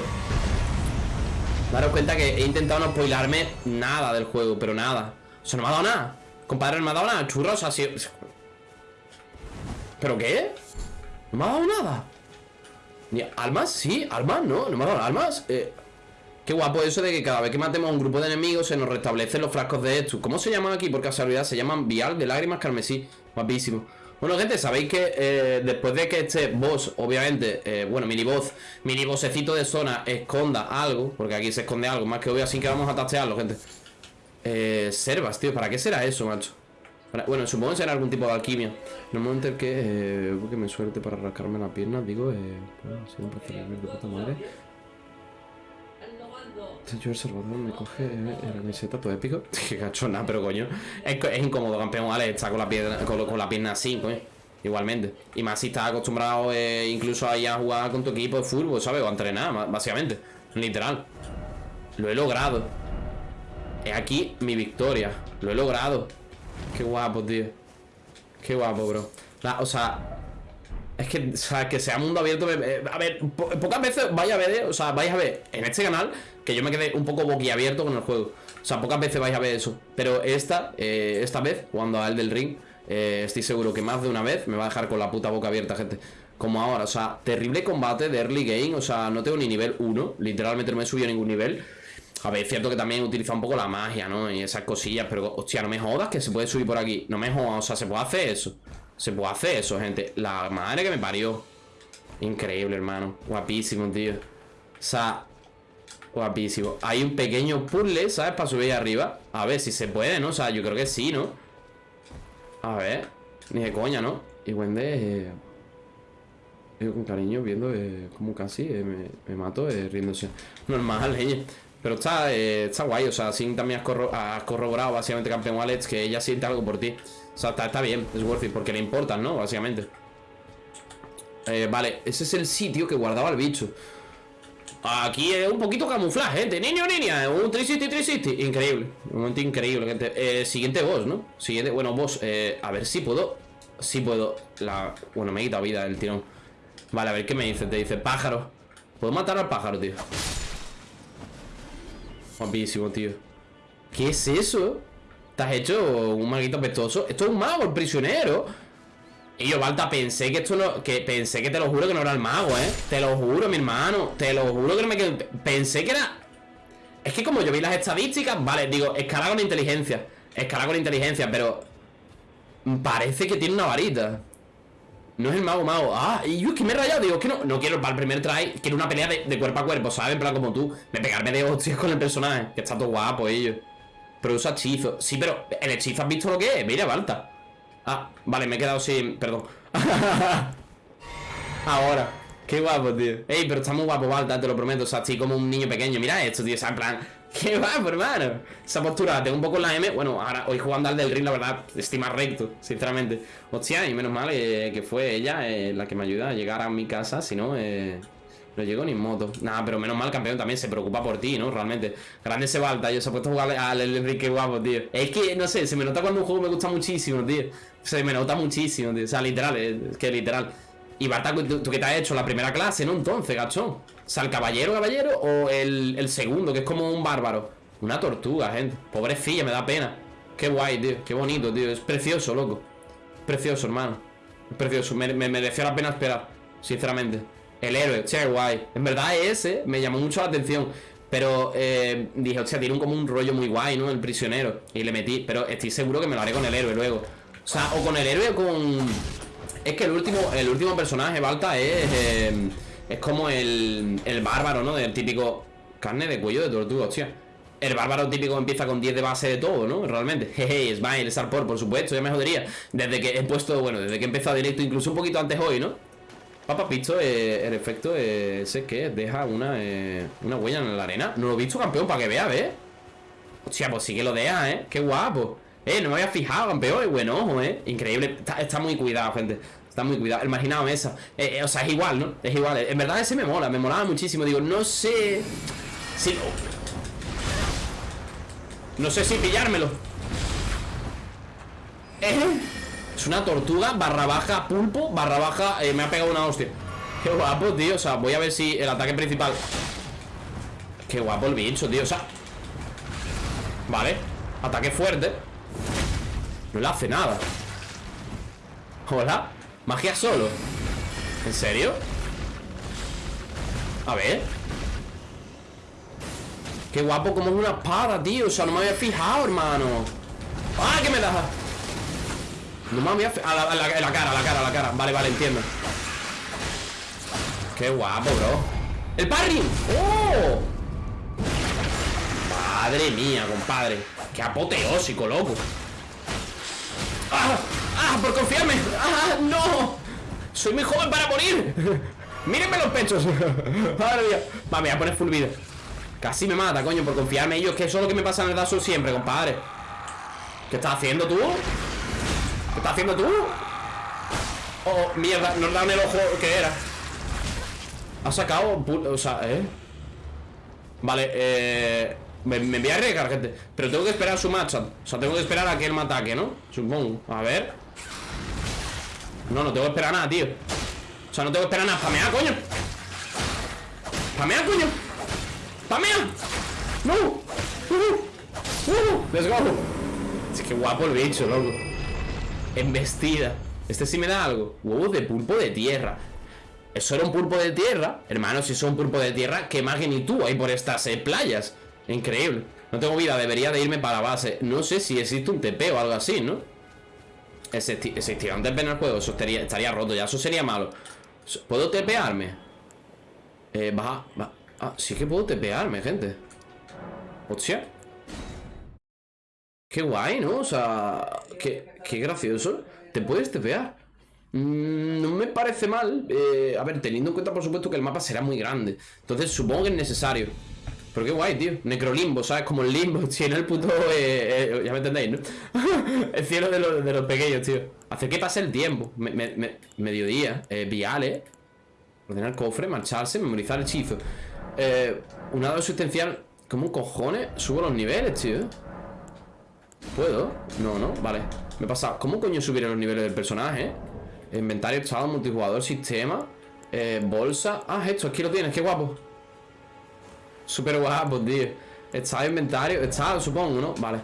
[SPEAKER 1] Daros cuenta que he intentado no spoilarme nada del juego, pero nada. O no me ha dado nada. Compadre, no me ha dado nada. Churros, así. ¿Pero qué? No me ha dado nada ¿Almas? Sí, almas, no, no me ha dado almas eh, Qué guapo eso de que cada vez que matemos a un grupo de enemigos Se nos restablecen los frascos de estos ¿Cómo se llaman aquí? Por casualidad se llaman vial de lágrimas carmesí Guapísimo bueno, gente, sabéis que eh, después de que este boss, obviamente, eh, bueno, mini boss, mini bossecito de zona esconda algo, porque aquí se esconde algo más que obvio, así que vamos a tastearlo, gente. Eh, servas, tío, ¿para qué será eso, macho? Bueno, supongo que será algún tipo de alquimia. Normalmente el que, eh, que me suerte para rascarme la pierna, digo, eh, si no de puta madre. Yo el Salvador me coge eh, la camiseta todo épico. Qué cachona, pero coño. Es, incómodo, campeón, ¿vale? Está con la pierna, con, la pierna así, coño. Igualmente. Y más si estás acostumbrado eh, incluso a ir a jugar con tu equipo de fútbol, ¿sabes? O a entrenar, básicamente. Literal. Lo he logrado. Es aquí mi victoria. Lo he logrado. Qué guapo, tío. Qué guapo, bro. O sea Es que, o sea, que sea mundo abierto A ver, pocas veces vais a ver eh, O sea, vais a ver en este canal Que yo me quedé un poco boquiabierto con el juego. O sea, pocas veces vais a ver eso. Pero esta, eh, esta vez, cuando al del ring eh, Estoy seguro que más de una vez Me va a dejar con la puta boca abierta, gente. Como ahora, o sea, terrible combate de early game O sea, no tengo ni nivel 1 Literalmente no me he subido a ningún nivel a ver, es cierto que también utiliza un poco la magia, ¿no? Y esas cosillas, pero hostia, no me jodas que se puede subir por aquí. No me jodas, o sea, se puede hacer eso. Se puede hacer eso, gente. La madre que me parió. Increíble, hermano. Guapísimo, tío. O sea, guapísimo. Hay un pequeño puzzle, ¿sabes? Para subir arriba. A ver si se puede, ¿no? O sea, yo creo que sí, ¿no? A ver. Ni de coña, ¿no? Y Wendy... Eh... con cariño viendo eh, como casi eh, me, me, mato eh, riéndose. Normal, leñe. Pero está, eh, está guay, o sea, Sin también has, corroborado básicamente campeón Alex que ella siente algo por ti. O sea, está, bien, es worth it, porque le importan, ¿no? Básicamente. Eh, vale, ese es el sitio que guardaba el bicho. Aquí es un poquito camuflaje, gente. Niño, niña, un 360, 360. Increíble, un momento increíble, gente. Eh, siguiente boss, ¿no? Siguiente, bueno, boss. Eh, a ver si puedo. Si puedo. Bueno, me he quitado vida el tirón. Vale, a ver qué me dice. Te dice pájaro. Puedo matar al pájaro, tío. Guapísimo, tío ¿Qué es eso? ¿Te has hecho un maguito pestoso? Esto es un mago, el prisionero Y yo, Balta, pensé que esto no Que pensé que te lo juro que no era el mago, ¿eh? Te lo juro, mi hermano Te lo juro que no me quedé Pensé que era Es que como yo vi las estadísticas Vale, digo, escala con inteligencia Escala con inteligencia, pero Parece que tiene una varita no es el mago mago. Ah, y yo es que me he rayado. Digo, es que no, no quiero para el primer try. Quiero una pelea de, cuerpo a cuerpo, ¿sabes? En plan como tú. De pegarme de hostias con el personaje. Que está todo guapo ellos. Pero usa hechizo. Sí, pero el hechizo has visto lo que es. Mira, falta. Ah, vale, me he quedado sin. Perdón. Ahora. Qué guapo, tío. Ey, pero está muy guapo, Balta, te lo prometo. O sea, estoy como un niño pequeño. Mira esto, tío. O sea, en plan. Qué guapo, hermano. Esa postura, tengo un poco en la M. Bueno, ahora hoy jugando al del ring, la verdad, estoy más recto, sinceramente. Hostia, y menos mal eh, que fue ella eh, la que me ayuda a llegar a mi casa, si no, eh, No llego ni en moto. Nada, pero menos mal, campeón también se preocupa por ti, ¿no? Realmente. Grande ese Balta, yo se ha puesto a jugar al Enrique guapo, tío. Es que, no sé, se me nota cuando un juego me gusta muchísimo, tío. Se me nota muchísimo, tío. O sea, literal, es que literal. Y Balta, ¿tú, tú qué te has hecho? La primera clase, ¿no? Entonces, gachón. Sea, el caballero, caballero, o el, el segundo, que es como un bárbaro. Una tortuga, gente. Pobrecilla, me da pena. Qué guay, tío. Qué bonito, tío. Es precioso, loco. Precioso, hermano. Es precioso. Me, me mereció la pena esperar. Sinceramente. El héroe, che, guay. En verdad ese me llamó mucho la atención. Pero eh, dije, hostia, tiene como un rollo muy guay, ¿no? El prisionero. Y le metí. Pero estoy seguro que me lo haré con el héroe luego. O sea, o con el héroe o con. Es que el último, el último personaje, Balta, es. eh, es como el, el bárbaro, ¿no? Del típico. Carne de cuello de tortuga, hostia. El bárbaro típico empieza con 10 de base de todo, ¿no? Realmente. Jeje, Smile, Sarpor, por supuesto, ya me jodería. Desde que he puesto, bueno, desde que he empezado directo, incluso un poquito antes hoy, ¿no? Papá Picho, eh, el efecto ese que deja una, eh, una huella en la arena. No lo he visto, campeón, para que vea, ¿ves? Hostia, pues sí que lo deja, ¿eh? Qué guapo. Eh, no me había fijado, campeón. Buen ojo, ¿eh? Increíble. Está muy cuidado, gente. Está muy cuidado. El mesa. Eh, eh, o sea, es igual, ¿no? Es igual. En verdad ese me mola. Me molaba muchísimo. Digo, no sé... Si... No sé si pillármelo. Es una tortuga barra baja pulpo barra baja... eh, me ha pegado una hostia. Qué guapo, tío. O sea, voy a ver si el ataque principal... Qué guapo el bicho, tío. O sea... Vale. Ataque fuerte. No le hace nada. Hola. Magia solo. ¿En serio? A ver. Qué guapo como es una espada, tío. O sea, no me había fijado, hermano. ¡Ah, que me da! No me había fijado. A la, cara, la cara, la cara. Vale, vale, entiendo. Qué guapo, bro. ¡El parry! ¡Oh! Madre mía, compadre. Qué apoteósico, loco. ¡Ah! ¡Ah! ¡Por confiarme! ¡Ah! ¡No! ¡Soy muy joven para morir! ¡Mírenme los pechos! ¡Madre mía! Va, me voy a poner full. Casi me mata, coño, por confiarme ellos. Que eso es lo que me pasa en el Dark siempre, compadre. ¿Qué estás haciendo tú? ¿Qué estás haciendo tú? Oh, mierda, nos dan el ojo que era. Ha sacado... O sea, ¿eh? Vale, eh... Me, me voy a arriesgar, gente Pero tengo que esperar su matchup O sea, tengo que esperar a que él me ataque, ¿no? Supongo A ver No, no tengo que esperar nada, tío O sea, no tengo que esperar nada ¡Pamea, coño! ¡Pamea, coño! ¡Pamea! ¡No! ¡Uh! ¡Uh! ¡Let's go! Es que guapo el bicho, loco Embestida Este sí me da algo Huevos de pulpo de tierra ¿Eso era un pulpo de tierra? Hermano, si eso es un pulpo de tierra ¿Qué magnitud hay por estas eh, playas? Increíble. No tengo vida, debería de irme para base. No sé si existe un TP o algo así, ¿no? Existi- Existiría un TP en el juego Eso estaría, roto ya, eso sería malo. ¿Puedo tepearme? Eh, baja, Ah, sí que puedo tepearme, gente. Hostia. Qué guay, ¿no? O sea, qué, qué gracioso. Te puedes tepear Mm, No me parece mal. Eh, A ver, teniendo en cuenta por supuesto que el mapa será muy grande. Entonces supongo que es necesario Pero qué guay, tío Necrolimbo, ¿sabes? Como el limbo Si en el puto... eh, eh, ya me entendéis, ¿no? el cielo de los, de los pequeños, tío Hacer que pase el tiempo Me- me- me- Mediodía eh, Viales Ordenar cofre, marcharse, memorizar hechizo eh, Un dado existencial ¿Cómo cojones? Subo los niveles, tío ¿Puedo? No, no, vale Me he pasado ¿Cómo coño subiré los niveles del personaje? Inventario, estado, multijugador, sistema eh, Bolsa Ah, esto, aquí lo tienes, qué guapo Súper guapo, tío. Estado, inventario, estado, supongo, ¿no? Vale.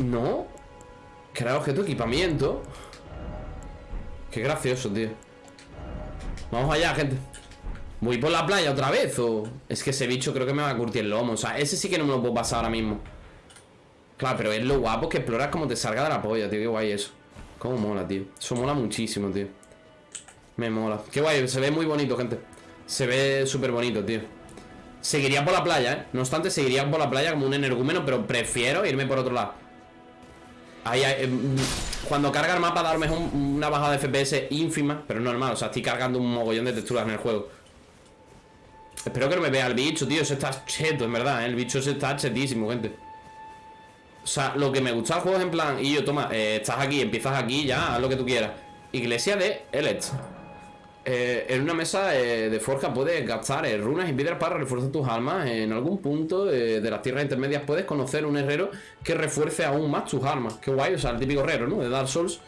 [SPEAKER 1] No. Crear objeto, equipamiento. Qué gracioso, tío. Vamos allá, gente. ¿Voy por la playa otra vez o...? Es que ese bicho creo que me va a curtir el lomo. O sea, ese sí que no me lo puedo pasar ahora mismo. Claro, pero es lo guapo que exploras como te salga de la polla, tío. Qué guay eso. Cómo mola, tío. Eso mola muchísimo, tío. Me mola. Qué guay, se ve muy bonito, gente Se ve súper bonito, tío. Seguiría por la playa, ¿eh? No obstante, seguiría por la playa como un energúmeno Pero prefiero irme por otro lado. Ahí, ahí, em, cuando carga el mapa da a lo mejor un- una bajada de FPS ínfima Pero es normal, o sea, estoy cargando un mogollón de texturas en el juego. Espero que no me vea el bicho, tío Ese está cheto, en verdad, ¿eh? El bicho ese está chetísimo, gente. O sea, lo que me gusta del juego es en plan Y yo, toma, eh, estás aquí, empiezas aquí, ya, haz lo que tú quieras. Iglesia de Elect eh, en una mesa eh, de forja puedes gastar eh, runas y piedras para reforzar tus armas. En algún punto de las tierras intermedias puedes conocer un herrero que refuerce aún más tus armas. Qué guay, o sea, el típico herrero, ¿no? De Dark Souls.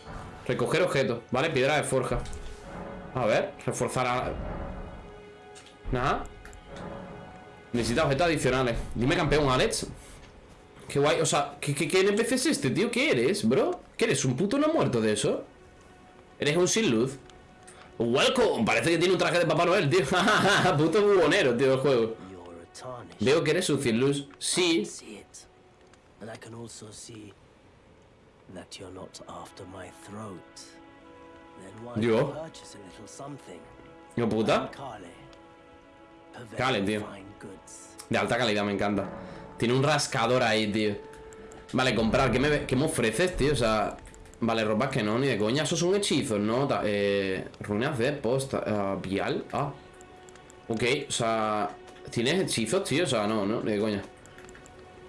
[SPEAKER 1] Recoger objetos, ¿vale? Piedra de forja. A ver, reforzar a... Nada. Necesita objetos adicionales. Dime campeón, Alex. Qué guay, o sea, ¿qué, qué, qué NPC es este, tío? ¿Qué eres, bro? ¿Qué eres? ¿Un puto no muerto de eso? ¿Eres un sin luz? Welcome, parece que tiene un traje de Papá Noel, tío. Puto bubonero, tío, el juego. Veo que eres un sin luz. Sí, Yo. hijo puta.
[SPEAKER 5] Of
[SPEAKER 1] tío. De alta calidad, me encanta. Tiene un rascador ahí, tío. Vale, comprar, ¿qué me, qué me ofreces, tío? O sea, vale, ropas que no, ni de coña. Esos son hechizos, ¿no? Eh, runas de posta ah, Vial, ah. Ok, o sea ¿Tienes hechizos, tío? O sea, no, no, ni de coña.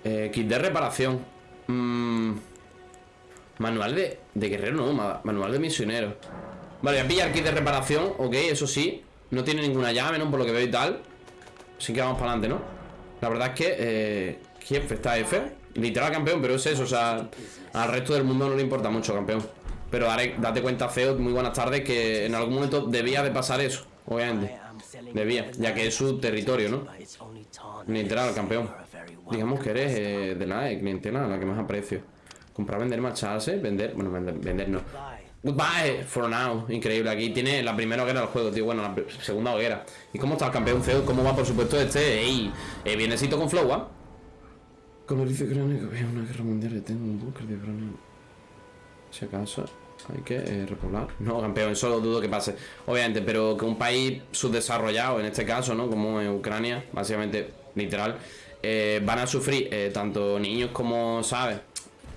[SPEAKER 1] Eh, Kit de reparación. Mm, Manual de, de guerrero, no, ma- manual de misionero. Vale, voy a pillar kit de reparación Ok, eso sí. No tiene ninguna llave, ¿no? Por lo que veo y tal. Así que vamos para adelante, ¿no? La verdad es que eh, Kiev está F Literal campeón, pero es eso, o sea Al resto del mundo no le importa mucho, campeón Pero date cuenta, Feo, muy buenas tardes Que en algún momento debía de pasar eso Obviamente Debía, ya que es su territorio, ¿no? Literal, campeón Digamos que eres eh, de la eh, clientela la que más aprecio Comprar, vender, marcharse Vender, bueno, vender, vender no
[SPEAKER 5] Bye.
[SPEAKER 1] Goodbye for now, increíble. Aquí tiene la primera hoguera del juego, tío. Bueno, la segunda hoguera. ¿Y cómo está el campeón feo? ¿Cómo va, por supuesto, este? ¡Ey! Eh, vienecito con flow, dice cráneo había una guerra mundial y tengo un búnker de cráneo. Si acaso hay que eh, repoblar. No, campeón, eso lo dudo que pase. Obviamente, pero que un país subdesarrollado, en este caso, ¿no? Como en Ucrania, básicamente, literal, eh, van a sufrir eh, tanto niños como, ¿sabes?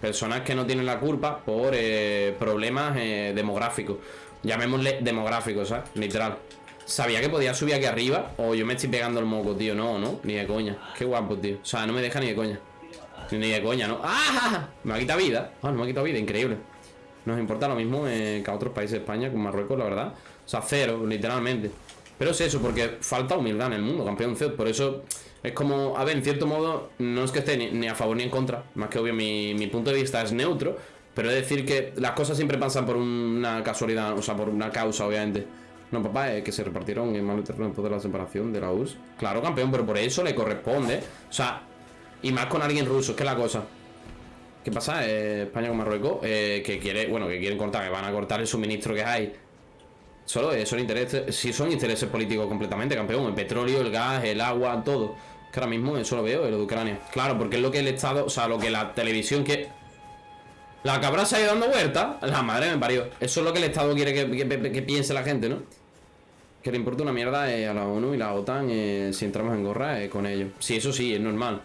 [SPEAKER 1] Personas que no tienen la culpa por eh, problemas demográficos. Llamémosle demográficos, ¿sabes? Literal. Sabía que podía subir aquí arriba o yo me estoy pegando el moco, tío. No, no, ni de coña. Qué guapo, tío. O sea, no me deja ni de coña. Ni de coña, ¿no? ¡Ah! Me ha quitado vida. Ah, no me ha quitado vida, increíble. Nos importa lo mismo eh, que a otros países de España, con Marruecos, la verdad. O sea, cero, literalmente. Pero es eso, porque falta humildad en el mundo, campeón. Por eso es como, a ver, en cierto modo, no es que esté ni, ni a favor ni en contra. Más que obvio, mi, mi punto de vista es neutro. Pero es decir que las cosas siempre pasan por una casualidad, o sea, por una causa, obviamente. No, papá, es que se repartieron en mal terreno después de la separación de la URSS. Claro, campeón, pero por eso le corresponde. O sea, y más con alguien ruso, que es la cosa. ¿Qué pasa? Eh, España con Marruecos, eh, que quiere, bueno, que quieren cortar, que van a cortar el suministro que hay. Solo eh, son intereses, sí son intereses políticos completamente, campeón. El petróleo, el gas, el agua, todo. Que ahora mismo eso lo veo, lo de Ucrania. Claro, porque es lo que el Estado, o sea, lo que la televisión que. La cabra se ha ido dando vuelta. La madre me parió. Eso es lo que el Estado quiere que, que- piense la gente, ¿no? Que le importa una mierda eh, a la ONU y la OTAN si entramos en gorra con ellos. Sí, eso sí, es normal.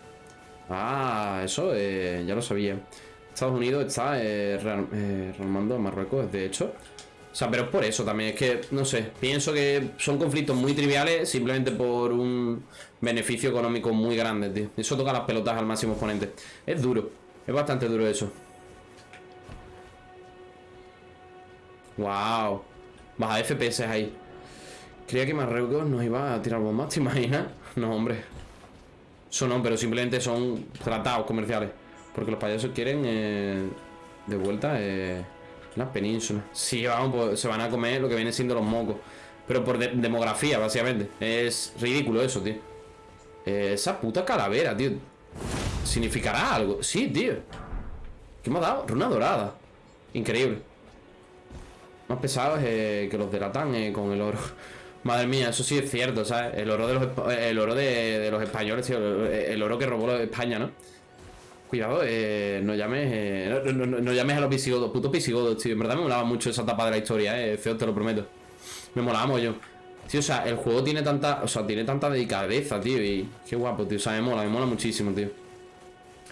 [SPEAKER 1] Ah, eso eh, ya lo sabía. Estados Unidos está eh, eh, a Marruecos, de hecho. O sea, pero es por eso también. Es que, no sé, pienso que son conflictos muy triviales simplemente por un beneficio económico muy grande, tío. Eso toca las pelotas al máximo exponente. Es duro, es bastante duro eso. Wow. Baja FPS ahí. Creía que Marruecos nos iba a tirar bombas, ¿te imaginas? No, hombre. Eso no, pero simplemente son tratados comerciales. Porque los payasos quieren eh, de vuelta eh, la península. Sí, vamos, pues, se van a comer lo que viene siendo los mocos. Pero por de- demografía, básicamente. Es ridículo eso, tío. Eh, esa puta calavera, tío. ¿Significará algo? Sí, tío. ¿Qué me ha dado? Runa dorada. Increíble. Más pesados eh, que los de Latán eh, con el oro. Madre mía, eso sí es cierto, ¿sabes? El oro de los, el oro de, de los españoles, tío. El, oro que robó España, ¿no? Cuidado, eh, no llames eh, no, no- no- llames a los visigodos, putos visigodos, tío. En verdad me molaba mucho esa etapa de la historia, eh, feo, te lo prometo. Me molaba yo. Tío, o sea, el juego tiene tanta, o sea, tiene tanta delicadeza, tío, y qué guapo, tío. O sea, me mola, me mola muchísimo, tío.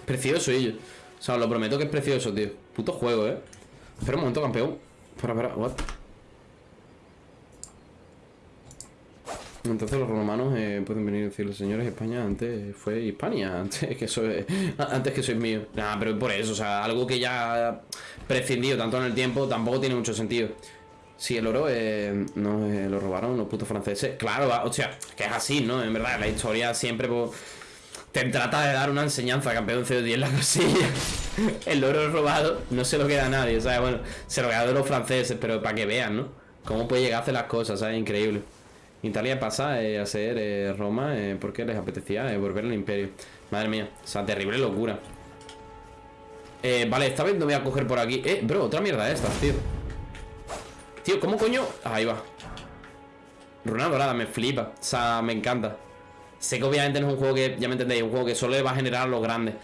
[SPEAKER 1] Precioso ello. O sea, lo prometo que es precioso, tío. Puto juego, eh. Espera un momento, campeón. Espera, espera, what? Entonces los romanos eh, pueden venir y decirle, señores, España antes fue Hispania, antes que soy, antes que sois mío. Nada, pero por eso, o sea, algo que ya prescindido tanto en el tiempo tampoco tiene mucho sentido. Sí, el oro eh, no, eh, lo robaron los putos franceses. Claro, va- o sea, que es así, ¿no? En verdad, la historia siempre pues, te trata de dar una enseñanza, campeón CO10 la cosilla. el oro robado no se lo queda a nadie, ¿sabes? Bueno, se lo queda de los franceses, pero para que vean, ¿no? Cómo puede llegar a hacer las cosas, ¿sabes? Increíble. Italia pasa eh, a ser eh, Roma eh, porque les apetecía volver al imperio. Madre mía, o sea, terrible locura. Vale, esta vez no voy a coger por aquí. Eh, bro, otra mierda de estas, tío. Tío, ¿cómo coño? Ahí va. Runa dorada, me flipa. O sea, me encanta. Sé que obviamente no es un juego que, ya me entendéis, un juego que solo le va a generar a los grandes.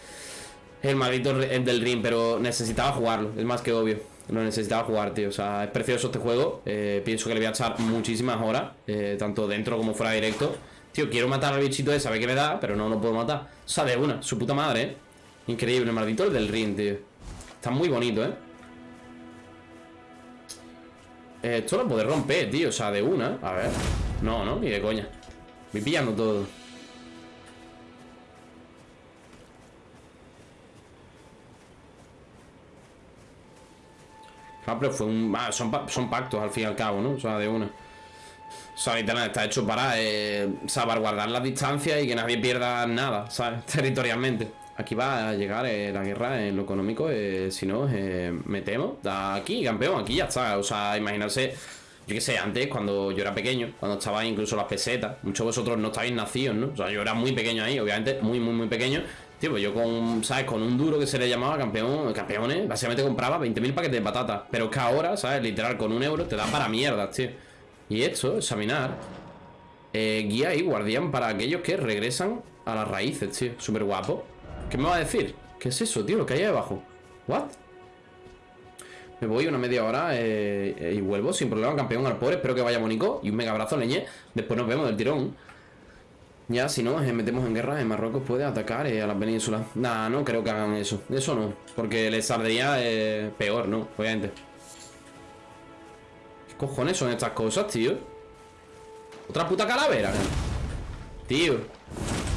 [SPEAKER 1] El maldito del ring, pero necesitaba jugarlo, es más que obvio. Lo necesitaba jugar, tío. O sea, es precioso este juego. Eh, pienso que le voy a echar muchísimas horas, eh, tanto dentro como fuera directo. Tío, quiero matar al bichito ese, a ver qué me da, pero no lo puedo matar. O sea, de una, su puta madre, eh. Increíble, maldito el del ring, tío. Está muy bonito, eh. Eh, Esto lo puedo romper, tío, o sea, de una A ver, no, no, ni de coña Voy pillando todo Ah, pero fue un... ah, son, pa- son pactos al fin y al cabo, ¿no? O sea, de una O sea, literal, está hecho para eh, salvaguardar las distancias y que nadie pierda nada, ¿sabes? Territorialmente Aquí va a llegar eh, la guerra en lo económico eh, Si no, eh, metemos Aquí, campeón, aquí ya está O sea, imaginarse yo qué sé, antes cuando yo era pequeño, cuando estaba incluso las pesetas, muchos de vosotros no estabais nacidos, ¿no? O sea, yo era muy pequeño ahí, obviamente, muy, muy, muy pequeño. Tío, pues yo con, ¿sabes? Con un duro que se le llamaba campeón, campeones, básicamente compraba 20.000 paquetes de patatas. Pero es que ahora, ¿sabes? Literal, con un euro te da para mierdas, tío. Y esto, examinar. Eh, guía y guardián para aquellos que regresan a las raíces, tío. Súper guapo. ¿Qué me va a decir? ¿Qué es eso, tío? Lo que hay ahí abajo. ¿What? Me voy una media hora eh, y vuelvo sin problema, campeón al pobre. Espero que vaya bonito y un mega abrazo, leñe. Después nos vemos del tirón. Ya, si no, eh, metemos en guerra, en Marruecos puede atacar eh, a las penínsulas. Nah, no creo que hagan eso. Eso no, porque les saldría peor, ¿no? Obviamente. ¿Qué cojones son estas cosas, tío? Otra puta calavera. Tío.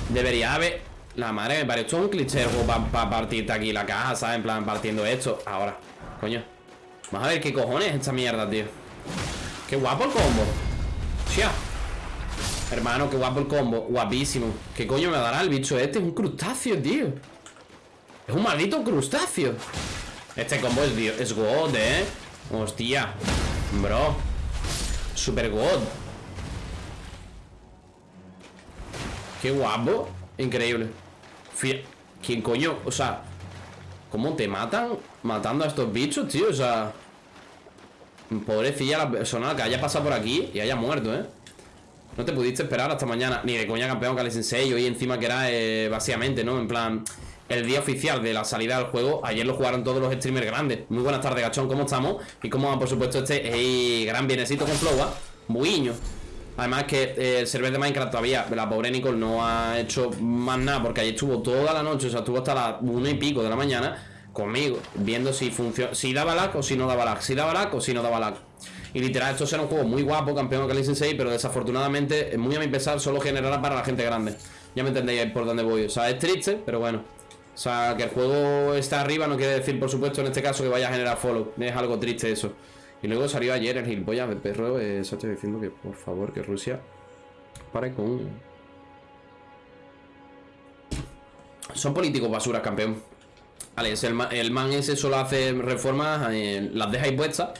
[SPEAKER 1] Debería haber... La madre me es un cliché para partirte aquí la caja, ¿sabes? En plan, partiendo esto. Ahora. Coño. Vamos a ver qué cojones es esta mierda, tío. Qué guapo el combo. Chia. Hermano, qué guapo el combo. Guapísimo. ¿Qué coño me dará el bicho este? Es un crustáceo, tío. Es un maldito crustáceo. Este combo es, dio- es God, ¿eh? Hostia. Bro. Super God. Qué guapo. Increíble. Fí- ¿Quién coño? O sea, ¿cómo te matan matando a estos bichos, tío? O sea, pobrecilla la persona que haya pasado por aquí y haya muerto, ¿eh? No te pudiste esperar hasta mañana. Ni de coña campeón Kali Sensei. Hoy encima que era eh, básicamente, ¿no? En plan, el día oficial de la salida del juego. Ayer lo jugaron todos los streamers grandes. Muy buenas tardes, gachón. ¿Cómo estamos? Y cómo va, por supuesto, este gran bienecito con Flowa. Buiño. Además que eh, el server de Minecraft todavía, la pobre Nicole no ha hecho más nada porque ayer estuvo toda la noche, o sea, estuvo hasta las una y pico de la mañana conmigo, viendo si funciona, si daba lag o si no daba lag, si daba lag o si no daba lag. Y literal, esto será un juego muy guapo, campeón Kali Sensei, pero desafortunadamente, muy a mi pesar, solo generará para la gente grande. Ya me entendéis por dónde voy. O sea, es triste, pero bueno. O sea, que el juego está arriba no quiere decir, por supuesto, en este caso que vaya a generar follow. Es algo triste eso. Y luego salió ayer el gilipollas de perro, eh, Sacha diciendo que por favor que Rusia pare con. Son políticos basuras, campeón. Vale, el, ma- el man ese solo hace reformas, eh, las deja ahí puestas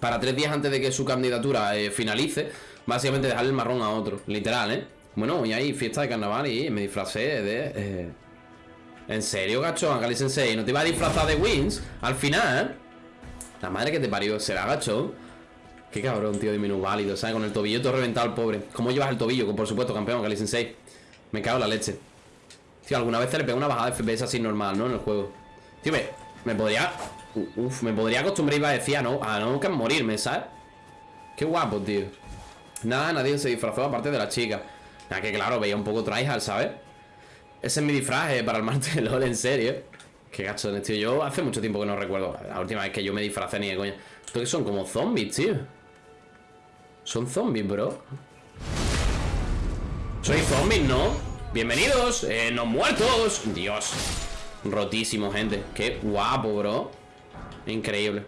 [SPEAKER 1] para tres días antes de que su candidatura eh, finalice. Básicamente dejarle el marrón a otro, literal, ¿eh? Bueno, y hay fiesta de carnaval y me disfracé de. eh, ¿En serio, gacho? Akali Sensei, ¿no te iba a disfrazar de Wins? Al final, la madre que te parió, será gacho. Qué cabrón, tío, válido, ¿sabes? Con el tobillo todo reventado el pobre. ¿Cómo llevas el tobillo? Por supuesto, campeón, Akali Sensei. Me cago en la leche. Tío, alguna vez te le pego una bajada de FPS así normal, ¿no? En el juego. Tío, me, me podría. Uf, me podría acostumbrar iba a decir a no, a nunca morirme, ¿sabes? Qué guapo, tío. Nada, nadie se disfrazó aparte de la chica. Nada, que claro, veía un poco tryhard, ¿sabes? Ese es mi disfraz para el martes de LOL, en serio. Qué gachones, tío. Yo hace mucho tiempo que no recuerdo. La última vez que yo me disfracé ni de coña. Estos que son como zombies, tío. Son zombies, bro. Soy zombies, ¿no? Bienvenidos, eh, muertos. Dios. Rotísimo, gente. Qué guapo, bro. Increíble.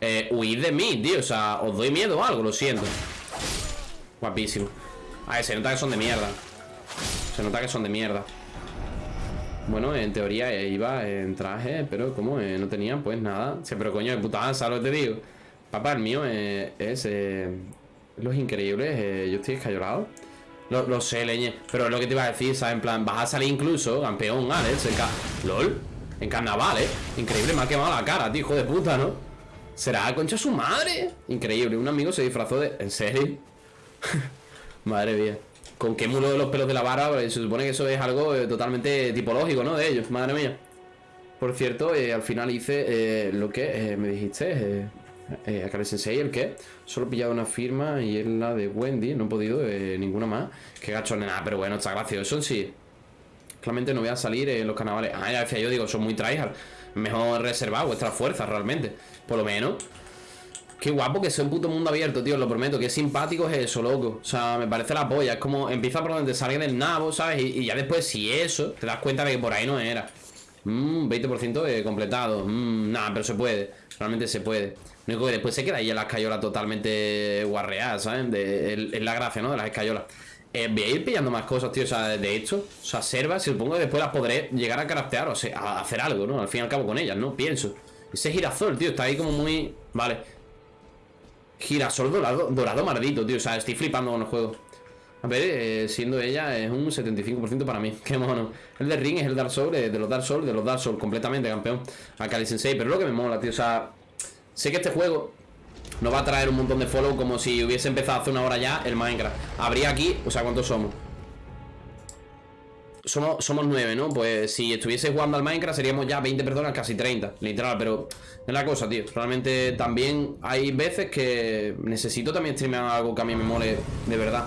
[SPEAKER 1] eh, huid de mí, tío. O sea, os doy miedo o algo, lo siento. Guapísimo. A ver, se nota que son de mierda. Se nota que son de mierda. Bueno, en teoría eh, iba en traje, pero como eh, no tenía, pues nada. Sí, pero coño, de puta, ¿sabes lo que te digo? Papá, el mío eh, es eh, Los Increíbles. yo estoy escayolado. Lo, lo sé, leñe. Pero es lo que te iba a decir, ¿sabes? En plan, vas a salir incluso campeón, Alex. Ca LOL. En carnaval, ¿eh? Increíble, me ha quemado la cara, tío, hijo de puta, ¿no? ¿Será concha su madre? Increíble, un amigo se disfrazó de... ¿En serio? Madre mía. ¿Con qué mulo de los pelos de la barba? Se supone que eso es algo eh, totalmente tipológico, ¿no? De ellos, madre mía. Por cierto, eh, al final hice eh, lo que eh, me dijiste, eh, Sensei, el que solo he pillado una firma y es la de Wendy, no he podido ninguna más. Qué gachón, nada, pero bueno, está gracioso en sí. Claramente no voy a salir en los carnavales. Ah, ya decía yo, digo, son muy tryhard. Mejor reservar vuestras fuerzas, realmente. Por lo menos. Qué guapo que sea un puto mundo abierto, tío, lo prometo. Qué simpático es eso, loco. O sea, me parece la polla. Es como empieza por donde salga del nabo, ¿sabes? Y, ya después, si eso, te das cuenta de que por ahí no era. Mmm, 20% de completado. Mmm, nada, pero se puede. Realmente se puede. Lo único que después se queda ahí en las escayolas totalmente guarreadas, ¿saben? De, es- es la gracia, ¿no? De las escayolas. Eh, voy a ir pillando más cosas, tío. O sea, de hecho, o sea, servas, supongo que después las podré llegar a craftear, o sea, a hacer algo, ¿no? Al fin y al cabo con ellas, ¿no? Pienso. Ese girasol, tío, está ahí como muy. Vale. Girasol dorado, dorado maldito, tío. O sea, estoy flipando con el juego. A ver, eh, siendo ella es un 75% para mí. Qué mono. El de Ring es el Dark Souls, eh, de los Dark Souls, de los Dark Souls, completamente campeón. A Kali Sensei, pero es lo que me mola, tío. O sea, sé que este juego no va a traer un montón de follow como si hubiese empezado hace una hora ya el Minecraft. Habría aquí, o sea, ¿cuántos somos? Somos, somos nueve, ¿no? Pues si estuviese jugando al Minecraft seríamos ya 20 personas, casi 30, literal, pero es la cosa, tío. Realmente también hay veces que necesito también streamear algo que a mí me mole de verdad.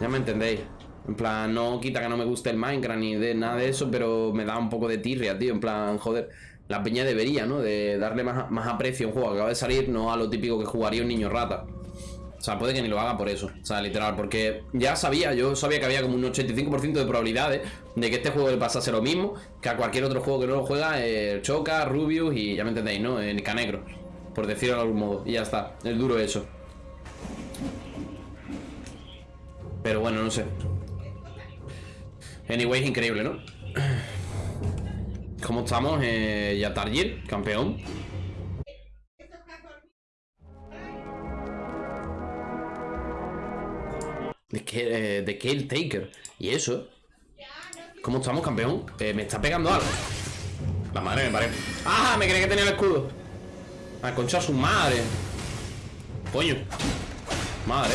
[SPEAKER 1] Ya me entendéis. En plan, no quita que no me guste el Minecraft ni de nada de eso, pero me da un poco de tirria, tío. En plan, joder, la peña debería, ¿no? De darle más, más aprecio a un juego que acaba de salir, no a lo típico que jugaría un niño rata. O sea, puede que ni lo haga por eso. O sea, literal, porque ya sabía, yo sabía que había como un 85% de probabilidades de que este juego le pasase lo mismo que a cualquier otro juego que no lo juega, eh, Choca, Rubius y ya me entendéis, ¿no? Eh, Canegro, por decirlo de algún modo. Y ya está, es duro eso. Pero bueno, no sé. Anyway, increíble, ¿no? ¿Cómo estamos? Eh, Yatarjir, campeón. De, que, eh, de Taker. ¿Y eso? ¿Cómo estamos, campeón? Eh, me está pegando algo. La madre me parece. ¡Ah! Me creía que tenía el escudo. A concha su madre. Coño. Madre.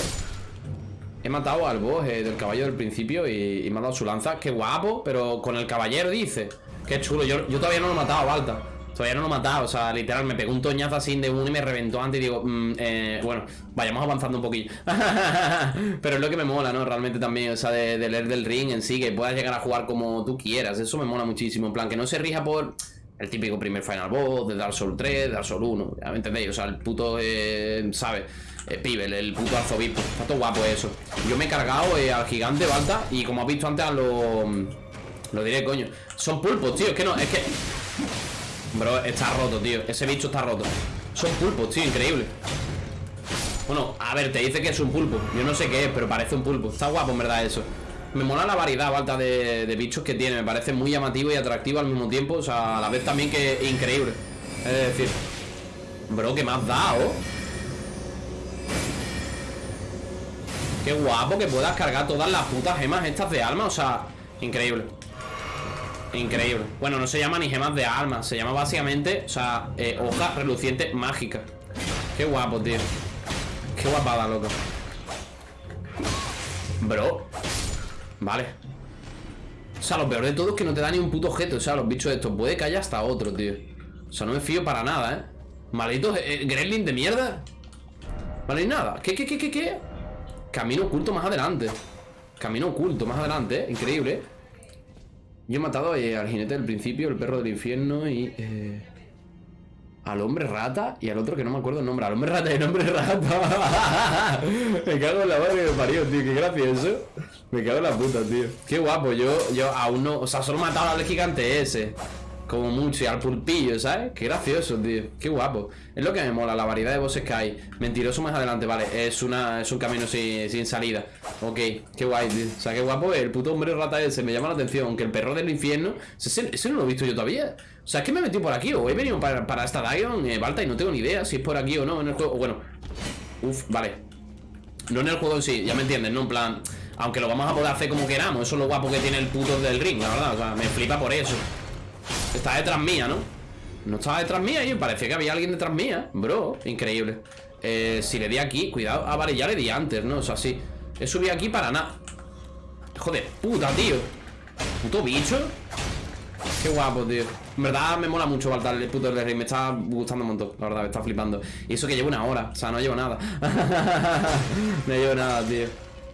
[SPEAKER 1] He matado al boss eh, del caballo del principio y, y me ha dado su lanza. Qué guapo, pero con el caballero dice. Qué chulo. Yo, todavía no lo he matado, Balta. Todavía no lo he matado. O sea, literal, me pegó un toñazo así de uno y me reventó antes. Y digo, mm, eh, bueno, vayamos avanzando un poquillo. pero es lo que me mola, ¿no? Realmente también, o sea, de, leer del ring en sí, que puedas llegar a jugar como tú quieras. Eso me mola muchísimo. En plan, que no se rija por el típico primer Final Boss de Dark Souls 3, Dark Souls 1. Ya me entendéis. O sea, el puto, eh, ¿sabes? Eh, pibe, el, el puto arzobispo. Está todo guapo eso. Yo me he cargado eh, al gigante Balta y como has visto antes a los... Lo diré, coño. Son pulpos, tío. Es que no, es que... Bro, está roto, tío. Ese bicho está roto. Son pulpos, tío, increíble. Bueno, a ver, te dice que es un pulpo. Yo no sé qué es, pero parece un pulpo. Está guapo, en verdad, eso. Me mola la variedad alta de, de bichos que tiene. Me parece muy llamativo y atractivo al mismo tiempo. O sea, a la vez también que increíble. Es decir, bro, ¿qué me has dado? Qué guapo que puedas cargar todas las putas gemas estas de alma. O sea, increíble. Increíble. Bueno, no se llama ni gemas de alma. Se llama básicamente, o sea, eh, hoja reluciente mágica. Qué guapo, tío. Qué guapada, loco. Bro. Vale. O sea, lo peor de todo es que no te da ni un puto objeto. O sea, los bichos estos. Puede que haya hasta otro, tío. O sea, no me fío para nada, ¿eh? Malditos eh, gremlin de mierda. Vale, nada. ¿Qué, qué, qué, qué, qué? Camino oculto más adelante. Camino oculto más adelante, ¿eh? Increíble, ¿eh? Yo he matado eh, al jinete del principio, el perro del infierno y... eh, al hombre rata y al otro que no me acuerdo el nombre. Al hombre rata y el hombre rata. me cago en la madre que me parió, tío. Qué gracioso. Me cago en la puta, tío. Qué guapo. Yo, yo aún no... O sea, solo he matado al gigante ese. Como mucho, y al pulpillo, ¿sabes? Qué gracioso, tío. Qué guapo. Es lo que me mola, la variedad de voces que hay. Mentiroso más adelante, vale. Es una es un camino sin, sin salida. Ok, qué guay, tío. O sea, qué guapo el puto hombre rata ese. Me llama la atención. Aunque el perro del infierno. Ese, no lo he visto yo todavía. O sea, es que me he metido por aquí. O he venido para, para esta Dion, eh, Balta, y no tengo ni idea si es por aquí o no en el juego. Bueno. Uf, vale. No en el juego en sí, ya me entienden, ¿no? En plan. Aunque lo vamos a poder hacer como queramos. Eso es lo guapo que tiene el puto del ring, la verdad. O sea, me flipa por eso. Está detrás mía, ¿no? No estaba detrás mía y parecía que había alguien detrás mía. Bro, increíble. Eh, Si le di aquí, cuidado Ah, vale, ya le di antes, ¿no? O sea, sí. He subido aquí para nada. Joder, puta, tío. Puto bicho. Qué guapo, tío. En verdad me mola mucho Baltar el puto rey Me está gustando un montón, la verdad, me está flipando. Y eso que llevo una hora, o sea, no llevo nada. No llevo nada, tío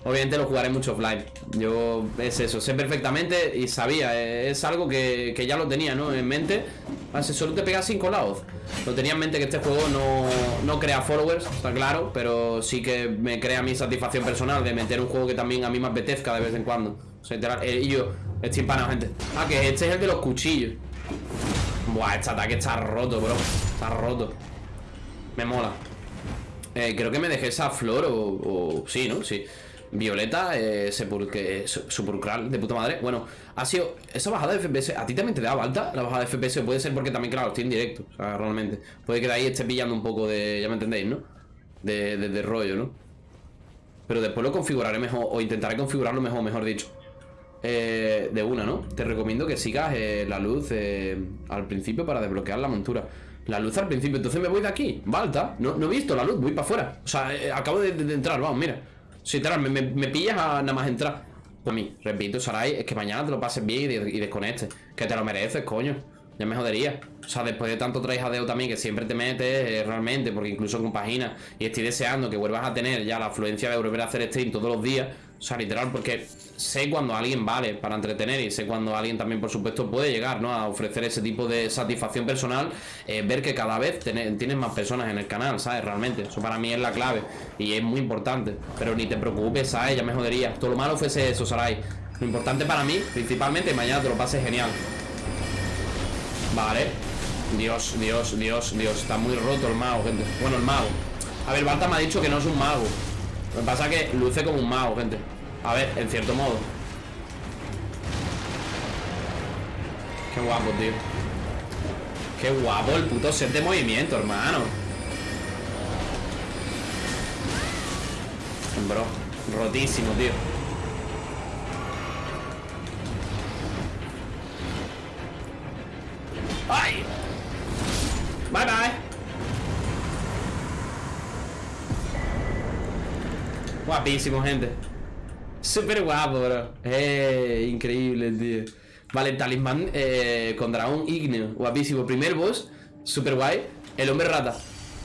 [SPEAKER 1] Obviamente lo jugaré mucho offline. Yo, es eso, sé perfectamente Y sabía, es algo que, que ya lo tenía, ¿no? En mente. Ah, si solo te pega 5 lados. Lo tenía en mente que este juego no, no crea followers Está claro, pero sí que me crea mi satisfacción personal De meter un juego que también a mí me apetezca de vez en cuando. O sea, eh, Y yo, estoy empanado, gente. Ah, que este es el de los cuchillos. Buah, este ataque está roto, bro. Está roto. Me mola. Eh, Creo que me dejé esa flor o... o sí, ¿no? Sí Violeta, eh, sepulque, sepulcral, de puta madre Bueno, ha sido esa bajada de FPS ¿A ti también te da alta la bajada de FPS? Puede ser porque también, claro, estoy en directo O sea, realmente Puede que de ahí esté pillando un poco de, ya me entendéis, ¿no? De, de, rollo, ¿no? Pero después lo configuraré mejor O intentaré configurarlo mejor, mejor dicho eh, De una, ¿no? Te recomiendo que sigas eh, la luz eh, al principio para desbloquear la montura la luz al principio, entonces me voy de aquí Balta, no, he visto la luz, voy para afuera O sea, eh, acabo de entrar, vamos, mira si te me, me, me, pillas a nada más entrar. Pues mí, repito, Sarai, es que mañana te lo pases bien y, y desconectes. Que te lo mereces, coño. Ya me jodería. O sea, después de tanto traijadeo también que siempre te metes eh, realmente, porque incluso con páginas, y estoy deseando que vuelvas a tener ya la afluencia de volver a hacer stream todos los días. O sea, literal, porque sé cuando alguien vale para entretener y sé cuando alguien también, por supuesto, puede llegar ¿no? a ofrecer ese tipo de satisfacción personal. Eh, ver que cada vez tienes más personas en el canal, ¿sabes? Realmente, eso para mí es la clave y es muy importante. Pero ni te preocupes, ¿sabes? Ya me jodería. Todo lo malo fuese eso, Sarai. Lo importante para mí, principalmente, mañana te lo pases genial. Vale. Dios, Dios, Dios, Dios. Está muy roto el mago, gente. Bueno, el mago. A ver, Balta me ha dicho que no es un mago. Lo que pasa es que luce como un mago, gente. A ver, en cierto modo. Qué guapo, tío. Qué guapo el puto set de movimiento, hermano. Bro, rotísimo, tío Guapísimo, gente. Súper guapo, bro. Eh, increíble, tío. Vale, talismán eh, con dragón ígneo. Guapísimo, primer boss Súper guay. El hombre rata.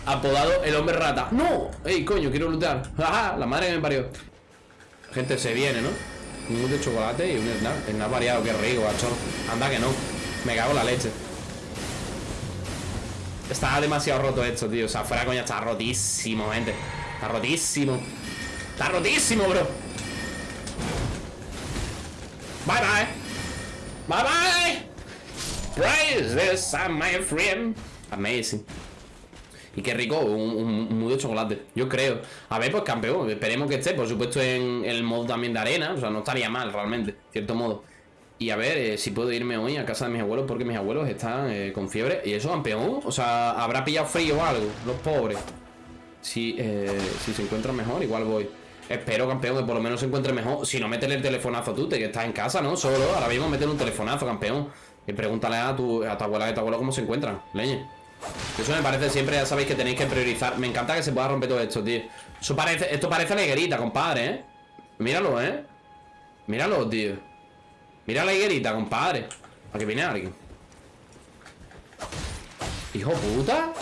[SPEAKER 1] Apodado el hombre rata. ¡No! ¡Ey, coño, quiero luchar! ¡Ja, La madre que me parió. Gente, se viene, ¿no? Un de chocolate y un snack Snack variado, qué rico, macho Anda que no. Me cago en la leche. Está demasiado roto esto, tío. O sea, fuera coña, está rotísimo, gente. Está rotísimo Está rotísimo, bro. Bye bye. Bye bye. Praise this, my friend. Amazing. Y qué rico, un, un, un de chocolate. Yo creo. A ver, pues campeón Esperemos que esté, por supuesto, en el modo también de arena. O sea, no estaría mal, realmente Cierto modo. Y a ver eh, si puedo irme hoy a casa de mis abuelos Porque mis abuelos están eh, con fiebre. Y eso, campeón O sea, habrá pillado frío o algo Los pobres. Si, eh, si se encuentran mejor, igual voy Espero, campeón, que por lo menos se encuentre mejor. Si no, métele el telefonazo tú, te que estás en casa, ¿no? Solo, ahora mismo métele un telefonazo, campeón. Y pregúntale a tu, a tu abuela y a tu abuelo cómo se encuentran, leñe. Eso me parece siempre, ya sabéis que tenéis que priorizar. Me encanta que se pueda romper todo esto, tío. Eso parece, esto parece la higuerita, compadre, ¿eh? Míralo, ¿eh? Míralo, tío. Mira la higuerita, compadre. Aquí viene alguien. Hijo puta.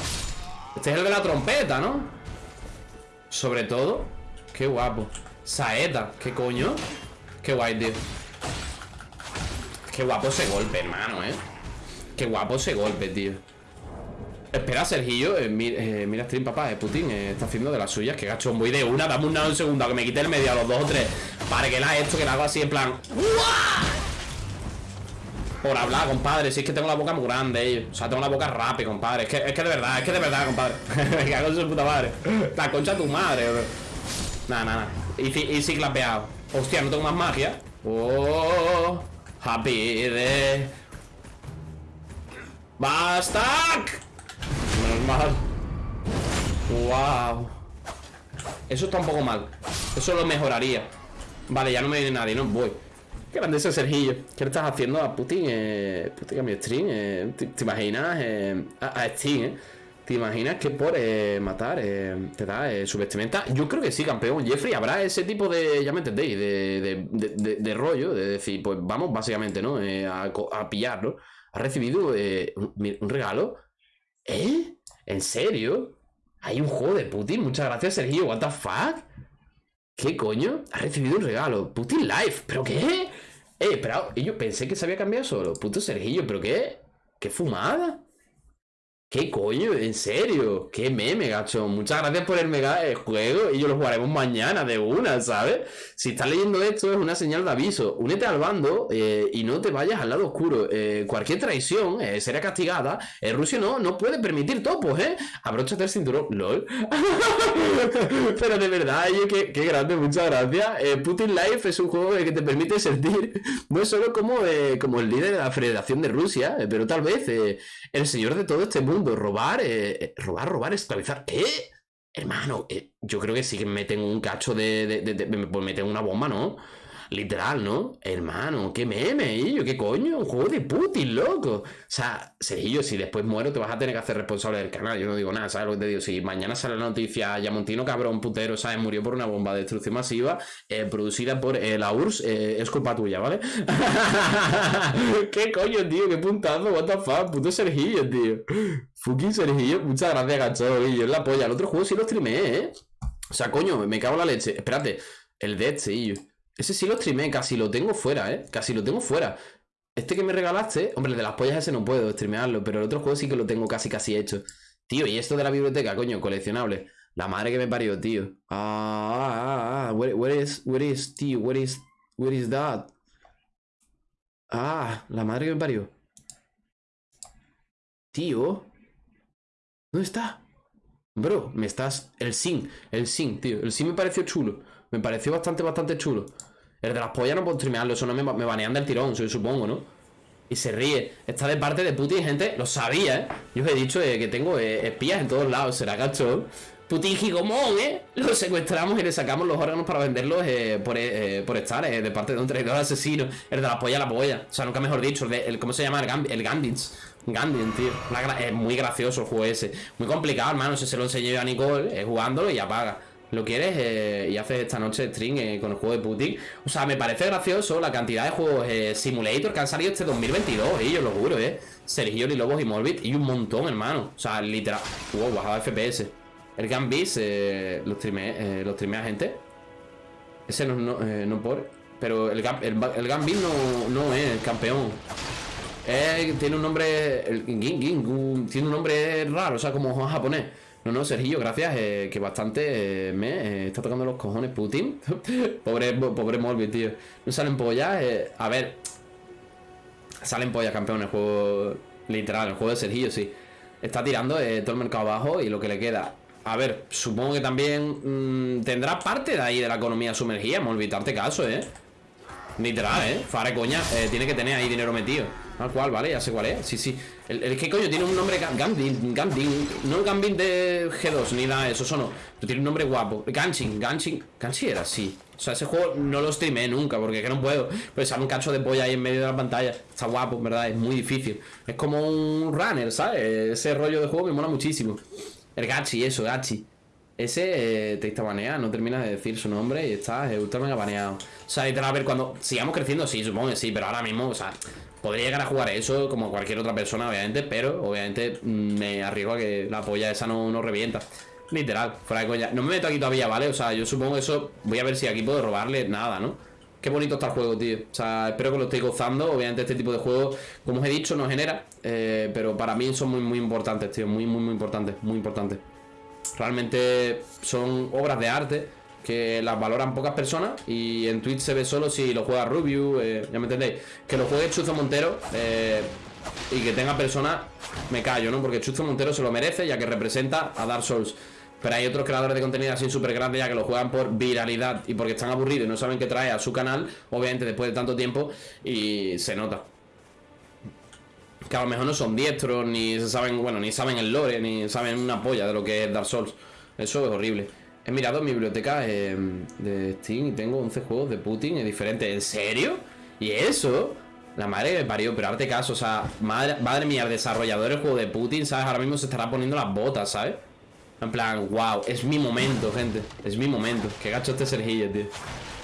[SPEAKER 1] Este es el de la trompeta, ¿no? Sobre todo Qué guapo Saeta, ¿qué coño? Qué guay, tío Qué guapo ese golpe, hermano, eh Qué guapo ese golpe, tío Espera, Sergillo eh, eh, mira stream, papá, eh, Putin eh, Está haciendo de las suyas, que gachón Voy de una, dame un un segundo que me quite el medio a los dos o tres Para que la esto, que la hago así en plan por hablar, compadre. Si es que tengo la boca muy grande, eh. O sea, tengo la boca rápida, compadre. Es que, es de verdad, es que de verdad, compadre. Me cago en su puta madre. La concha de tu madre, bro. Nada, nada. Sí- y sí clapeado. Hostia, no tengo más magia. Oh, happy de. ¡Basta! Menos mal. Wow. Eso está un poco mal. Eso lo mejoraría. Vale, ya no me viene nadie, no voy. Qué grande ese Sergillo. ¿Qué le estás haciendo a Putin? Eh, Putin a mi stream. eh, ¿te, te imaginas? Eh, a, a Steam, eh? ¿Te imaginas que por eh, matar eh, te da eh, su vestimenta? Yo creo que sí, campeón. Jeffrey, habrá ese tipo de, ya me entendéis, de, de, de- rollo, de decir, pues vamos básicamente, ¿no? A, pillarlo. ¿Ha recibido un, regalo? ¿Eh? ¿En serio? Hay un juego de Putin. Muchas gracias, Sergio. ¿What the fuck? ¿Qué coño? Ha recibido un regalo. Putin Life. ¿Pero qué? Eh. Y yo pensé que se había cambiado solo. Puto Sergillo, ¿pero qué? ¿Qué fumada? ¿Qué coño? ¿En serio? ¿Qué meme, gacho? Muchas gracias por el mega eh, juego y yo lo jugaremos mañana de una, ¿sabes? Si estás leyendo esto es una señal de aviso. Únete al bando eh, y no te vayas al lado oscuro. Eh, cualquier traición será castigada. El Rusia no, no puede permitir topos, ¿eh? Abróchate el cinturón. LOL. Pero de verdad, oye, qué, qué grande, muchas gracias. Putin Life es un juego que te permite sentir no solo como, como el líder de la Federación de Rusia, pero tal vez el señor de todo este mundo. Robar, eh, eh, robar, robar, esclavizar. ¿Qué? Hermano, eh, yo creo que sí que meten un cacho de, de, de- de- pues meten una bomba, ¿no? Literal, ¿no? Hermano, qué meme, yo, qué coño, un juego de Putin, loco. O sea, Sergillo, si después muero, te vas a tener que hacer responsable del canal. Yo no digo nada, ¿sabes lo que te digo? Si mañana sale la noticia, Yamontino, cabrón, putero, ¿sabes? Murió por una bomba de destrucción masiva eh, producida por eh, la URSS, eh, es culpa tuya, ¿vale? ¿Qué coño, tío? ¿Qué puntazo? What the fuck? Puto Sergillo, tío. Fucking Sergillo. Muchas gracias, gacho. Y yo la polla. El otro juego sí lo streameé, ¿eh? O sea, coño, me cago en la leche. Espérate. El Dead Sergillo. Ese sí lo streameé. Casi lo tengo fuera, ¿eh? Casi lo tengo fuera. Este que me regalaste, hombre, de las pollas ese no puedo streamearlo, pero el otro juego sí que lo tengo casi casi hecho. Tío, y esto de la biblioteca, coño, coleccionable. La madre que me parió, tío. Ah, ah, ah, ah. Where, where is, where is, tío, where is, where is that? Ah, la madre que me parió. Tío. ¿Dónde está? Bro, me estás... El sin, el sin, tío. El sin me pareció chulo. Me pareció bastante, bastante chulo. El de las pollas no puedo streamearlo. Eso no me, me banean del tirón, supongo, ¿no? Y se ríe. Está de parte de Putin, gente. Lo sabía, ¿eh? Yo os he dicho eh, que tengo eh, espías en todos lados. Será cachón. Putin Gigomón, ¿eh? Lo secuestramos y le sacamos los órganos para venderlos eh, por, por estar de parte de un traidor asesino. El de la polla la polla. O sea, nunca mejor dicho. El, ¿Cómo se llama? El, Gam- el Gandins. Gandin, tío. Es muy gracioso el juego ese. Muy complicado, hermano. Si se lo enseñé yo a Nicole, jugándolo y apaga. Lo quieres eh, y haces esta noche stream eh, con el juego de Putin. O sea, me parece gracioso la cantidad de juegos eh, Simulator que han salido este 2022, eh, yo lo juro, eh. Sergio, Lobos y Morbid y un montón, hermano. O sea, literal. Wow, bajado FPS. El Gambis, lo streamé, a gente. Ese no, no, no por. Pero el, el, el Gambis no, no es el campeón. Tiene un nombre. El tiene un nombre raro, o sea, como japonés. No, no, Sergio, gracias. eh, que bastante eh, me eh, está tocando los cojones Putin. pobre, pobre Morbi, tío. No salen pollas. a ver. Salen pollas, campeón, el juego. Literal, el juego de Sergio, sí. Está tirando todo el mercado abajo y lo que le queda. A ver, supongo que también mm, tendrá parte de ahí de la economía sumergida. Morbi, caso, eh. Literal, ¿eh? Fare coña, tiene que tener ahí dinero metido. Tal cual, ¿vale? Ya sé cuál es. Sí, sí. El, el que coño tiene un nombre Ga- Gambin, Gambin. No Gambin de G2 ni nada de eso, eso no. Pero tiene un nombre guapo. Ganshin, Ganshin. Ganshin era así. O sea, ese juego no lo streamé nunca porque es que no puedo. Pues sale un cacho de polla ahí en medio de la pantalla. Está guapo, en ¿verdad? Es muy difícil. Es como un runner, ¿sabes? Ese rollo de juego me mola muchísimo. El Gachi, eso, Gachi. Ese eh, te está baneado, no terminas de decir su nombre y está eh, ultra mega baneado. O sea, literal, a ver, cuando sigamos creciendo, sí, supongo que sí, pero ahora mismo, o sea, podría llegar a jugar eso como cualquier otra persona, obviamente, pero obviamente mm, me arriesgo a que la polla esa no, no revienta. Literal, fuera de coña. No me meto aquí todavía, ¿vale? O sea, yo supongo eso. Voy a ver si aquí puedo robarle nada, ¿no? Qué bonito está el juego, tío. O sea, espero que lo estéis gozando. Obviamente, este tipo de juegos, como os he dicho, no genera. eh, pero para mí son muy, muy importantes, tío. Muy, muy, muy importantes. Muy importantes. Realmente son obras de arte que las valoran pocas personas y en Twitch se ve solo si lo juega Rubius, eh, ya me entendéis. Que lo juegue Chuzo Montero eh, y que tenga personas, me callo, ¿no? Porque Chuzo Montero se lo merece ya que representa a Dark Souls. Pero hay otros creadores de contenido así súper grandes ya que lo juegan por viralidad y porque están aburridos y no saben qué trae a su canal, obviamente después de tanto tiempo, y se nota. Que a lo mejor no son diestros, ni saben, bueno, ni saben el lore, ni saben una polla de lo que es Dark Souls. Eso es horrible. He mirado mi biblioteca eh, de Steam y tengo 11 juegos de Putin diferentes. ¿En serio? ¿Y eso? La madre que me parió, pero hazte caso, o sea, madre, madre mía, el desarrollador del juego de Putin, ¿sabes? Ahora mismo se estará poniendo las botas, ¿sabes? En plan, wow, es mi momento, gente. Es mi momento. Qué gacho este Sergillo, tío.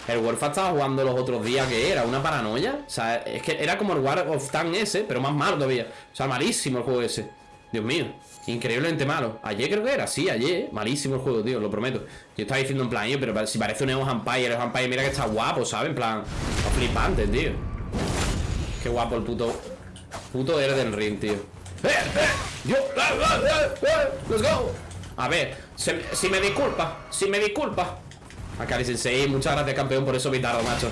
[SPEAKER 1] El Warfare estaba jugando los otros días que era una paranoia. O sea, es que era como el War of Tank ese, pero más malo todavía. O sea, malísimo el juego ese. Dios mío, increíblemente malo. Ayer creo que era, sí, ayer. Malísimo el juego, tío, lo prometo. Yo estaba diciendo en plan, pero si parece un Evo Empire, el Empire, mira que está guapo, ¿sabes? En plan, flipante, tío. Qué guapo el puto. Puto Elden Ring, tío. ¡Eh, eh! ¡Yo! ¡Ah, ah, ah, ah! ¡Let's go! A ver, si me disculpa, si me disculpa. Akari Sensei, muchas gracias campeón por eso Vitardo, macho.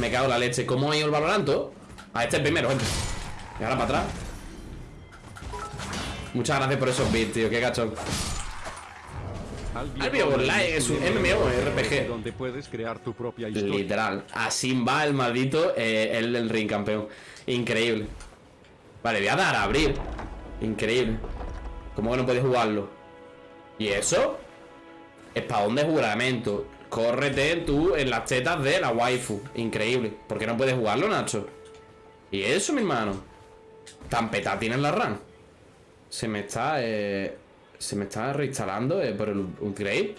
[SPEAKER 1] Me cago en la leche. ¿Cómo ha ido el Valoranto? A este primero, gente. Y ahora para atrás. Muchas gracias por esos bits, tío, qué gachón. Albion Online es un MMORPG.
[SPEAKER 2] Donde puedes crear tu propia historia.
[SPEAKER 1] Literal. Así va el maldito eh, el del ring, campeón. Increíble. Vale, voy a dar a abrir. Increíble. ¿Cómo que no puedes jugarlo? ¿Y eso? Espadón de juramento. Córrete tú en las tetas de la waifu. Increíble. ¿Por qué no puedes jugarlo, Nacho? ¿Y eso, mi hermano? Tan petá tiene la RAM. Se me está. Eh, se me está reinstalando eh, por el upgrade.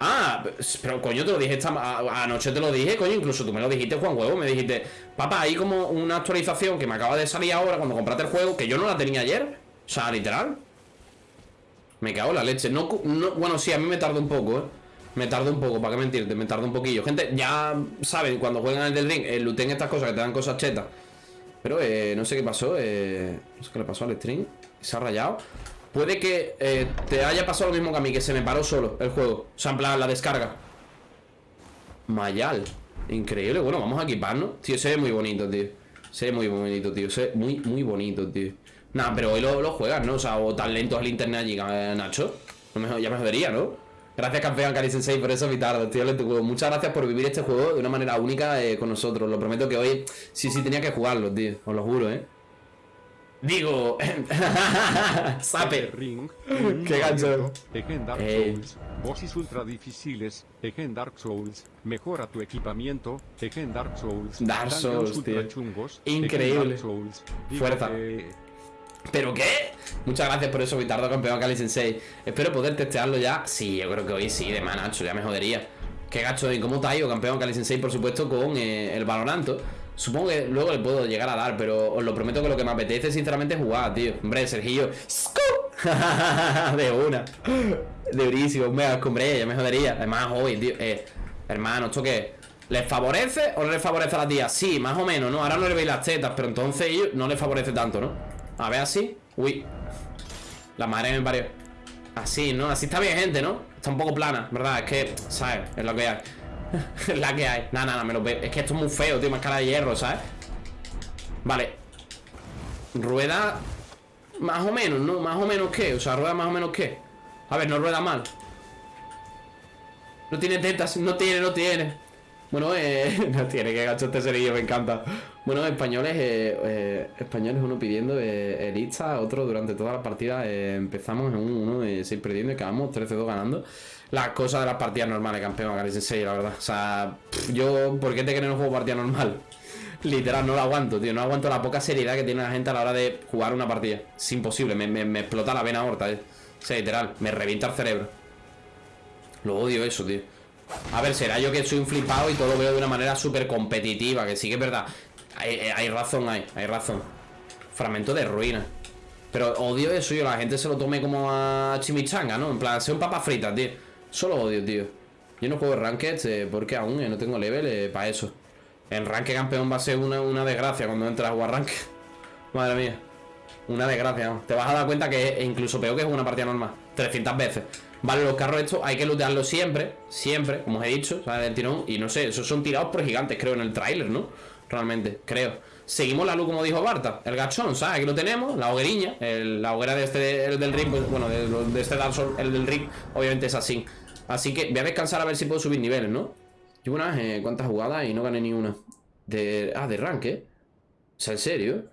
[SPEAKER 1] Ah, pero coño, te lo dije esta a- anoche, te lo dije, coño, incluso tú me lo dijiste, Juan Huevo, me dijiste, papá, hay como una actualización que me acaba de salir ahora cuando compraste el juego, que yo no la tenía ayer. O sea, literal. Me cago en la leche. No, bueno, sí, a mí me tarda un poco, ¿eh? Me tarda un poco, ¿para qué mentirte? Me tarda un poquillo. Gente, ya saben, cuando juegan el del ring, eh, looten estas cosas que te dan cosas chetas. Pero eh, no sé qué pasó, eh, no sé qué le pasó al stream. Se ha rayado. Puede que eh, te haya pasado lo mismo que a mí, que se me paró solo el juego. O sea, en plan, la descarga. Mayal. Increíble. Bueno, vamos a equiparnos. Tío, se ve muy bonito, tío. Se ve muy bonito, tío. Se ve muy, muy bonito, tío. Nah, pero hoy lo, lo juegas, ¿no? O sea, o tan lento es internet allí, eh, Nacho. Ya me jodería, ¿no? Gracias, campeón Cari Sensei, por eso Vitardo, tío, lento juego. Muchas gracias por vivir este juego de una manera única eh, con nosotros. Lo prometo que hoy sí, sí tenía que jugarlo, tío. Os lo juro, ¿eh? Digo, Saper.
[SPEAKER 2] Ring.
[SPEAKER 1] Qué gancho.
[SPEAKER 2] Ejen Dark
[SPEAKER 1] Ey.
[SPEAKER 2] Souls. Bosses ultra difíciles. Ejen Dark Souls. Mejora tu equipamiento. Ejen Dark Souls.
[SPEAKER 1] Dark Souls,
[SPEAKER 2] ultra
[SPEAKER 1] tío.
[SPEAKER 2] chungos.
[SPEAKER 1] Increíble.
[SPEAKER 2] Dark Souls.
[SPEAKER 1] Fuerza.
[SPEAKER 2] que-
[SPEAKER 1] ¿Pero qué? Muchas gracias por eso, Vitardo, campeón Cali Sensei. Espero poder testearlo ya. Sí, yo creo que hoy sí, de más, Nacho, ya me jodería. Qué gacho, ¿y cómo ha ido, campeón Cali Sensei? Por supuesto, con eh, el Valoranto. Supongo que luego le puedo llegar a dar, pero os lo prometo que lo que me apetece, sinceramente, es jugar, tío. Hombre, Sergillo. De una. De durísimo, me hombre, ya me jodería. Además, hoy, tío. Eh, hermano, ¿esto qué? ¿Les favorece o no les favorece a la tía? Sí, más o menos, ¿no? Ahora no le veis las tetas, pero entonces ellos no les favorece tanto, ¿no? A ver así. Uy. La madre me parió. Así, ¿no? Así está bien, gente, ¿no? Está un poco plana, ¿verdad? Es que, ¿sabes? Es lo que hay. la que hay. Nada, nada, me lo veo. Es que esto es muy feo, tío. Más cara de hierro, ¿sabes? Vale. Rueda. Más o menos, ¿no? Más o menos qué. O sea, rueda más o menos qué. A ver, no rueda mal. No tiene tetas, no tiene, no tiene. Bueno, eh, no tiene, que gacho este cerillo, me encanta. Bueno, españoles, eh, eh, españoles, uno pidiendo eh, el Insta, otro durante toda la partida eh, empezamos en un 1 de 6 perdiendo y acabamos 13-2 ganando. Las cosas de las partidas normales, campeón, Gary Sensei, la verdad. O sea, yo, ¿por qué te crees no juego partida normal? Literal, no lo aguanto, tío. No aguanto la poca seriedad que tiene la gente a la hora de jugar una partida. Es imposible, me, me- explota la vena aorta, eh. O sea, literal, me revienta el cerebro. Lo odio eso, tío. A ver, será yo que soy un flipado y todo lo veo de una manera súper competitiva, que sí que es verdad. Hay, eh, razón, hay, hay razón. Fragmento de ruina. Pero odio eso, yo la gente se lo tome como a chimichanga, ¿no? En plan, sea un papa frita, tío. Solo odio, tío. Yo no juego Ranked eh, porque aún eh, no tengo level para eso. En Ranked campeón va a ser una, una desgracia cuando entres a jugar Ranked. Madre mía. Una desgracia. Te vas a dar cuenta que es incluso peor que es una partida normal. 300 veces. Vale, los carros estos hay que lootearlos siempre, siempre, como os he dicho, ¿sabes? Tirón. Y no sé, esos son tirados por gigantes, creo, en el tráiler, ¿no? Realmente, creo. Seguimos la luz, como dijo Barta, el gachón, ¿sabes? Aquí lo tenemos, la hogueriña, la hoguera de este, el del pues, bueno, de, de este Dark Souls, el del ring, obviamente es así. Así que voy a descansar a ver si puedo subir niveles, ¿no? Llevo unas eh, cuantas jugadas y no gané ni una. De, ah, de rank, ¿eh? O sea, ¿en serio?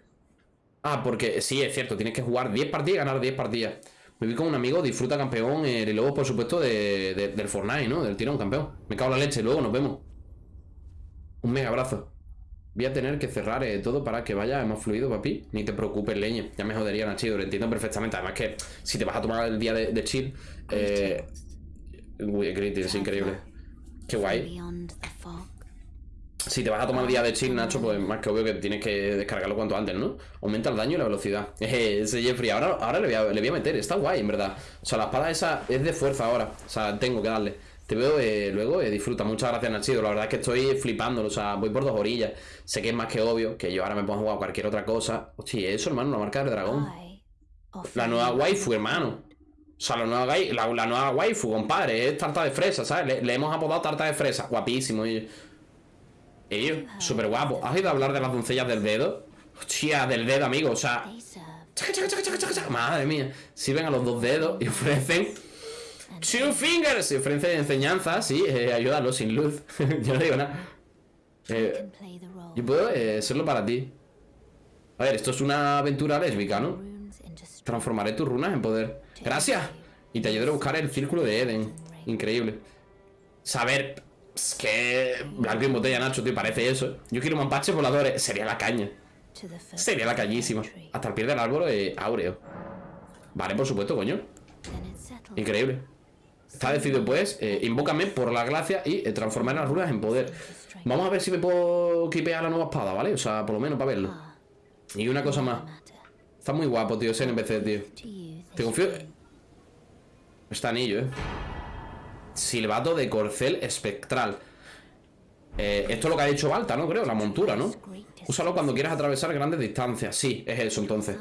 [SPEAKER 1] Ah, porque sí, es cierto, tienes que jugar 10 partidas y ganar 10 partidas. Me vi con un amigo, disfruta campeón, eh, y luego, por supuesto, de- del Fortnite, ¿no? Del tirón campeón. Me cago en la leche, luego nos vemos. Un mega abrazo. Voy a tener que cerrar eh, todo para que vaya más fluido, papi. Ni te preocupes, leña. Ya me jodería Nachido, lo entiendo perfectamente. Además que si te vas a tomar el día de, de chill... Eh... Uy, es increíble. Qué guay. Si te vas a tomar el día de chill, Nacho, pues más que obvio que tienes que descargarlo cuanto antes, ¿no? Aumenta el daño y la velocidad. Eh, Ese Jeffrey, ahora, ahora le, voy a, le voy a meter, está guay, en verdad. O sea, la espada esa es de fuerza ahora. O sea, tengo que darle. Te veo eh, luego, eh, disfruta. Muchas gracias, Nachido. La verdad es que estoy flipándolo. O sea, voy por dos orillas. Sé que es más que obvio que yo ahora me pongo a jugar cualquier otra cosa. Hostia, eso, hermano, la marca del dragón. La nueva waifu, hermano. O sea, la nueva, la, la nueva waifu, compadre, es tarta de fresa, ¿sabes? Le, le hemos apodado tarta de fresa. Guapísimo. Y, y súper guapo. ¿Has oído hablar de las doncellas del dedo? Hostia, del dedo, amigo. O sea, chaca, chaca, chaca. madre mía. Sirven a los dos dedos y ofrecen two fingers. Y ofrecen enseñanza, sí, eh, ayúdalo sin luz. yo no digo nada. Eh, yo puedo eh, serlo para ti. A ver, esto es una aventura lésbica, ¿no? Transformaré tus runas en poder. Gracias. Y te ayudaré a buscar el círculo de Eden. Increíble. Saber. Es que. Blanco en botella, Nacho, ¿te parece eso? Yo quiero mampaches voladores. Sería la caña. Sería la cañísima. Hasta el pie del árbol eh, áureo. Vale, por supuesto, coño. Increíble. Está decidido, pues. Eh, invócame por la gracia y eh, transformar las runas en poder. Vamos a ver si me puedo equipear la nueva espada, ¿vale? O sea, por lo menos para verlo. Y una cosa más. Está muy guapo, tío, ese NPC, tío. Te confío. Este anillo, eh. Silbato de corcel espectral. Eh, esto es lo que ha dicho Balta, ¿no? Creo, la montura, ¿no? Úsalo cuando quieras atravesar grandes distancias. Sí, es eso entonces.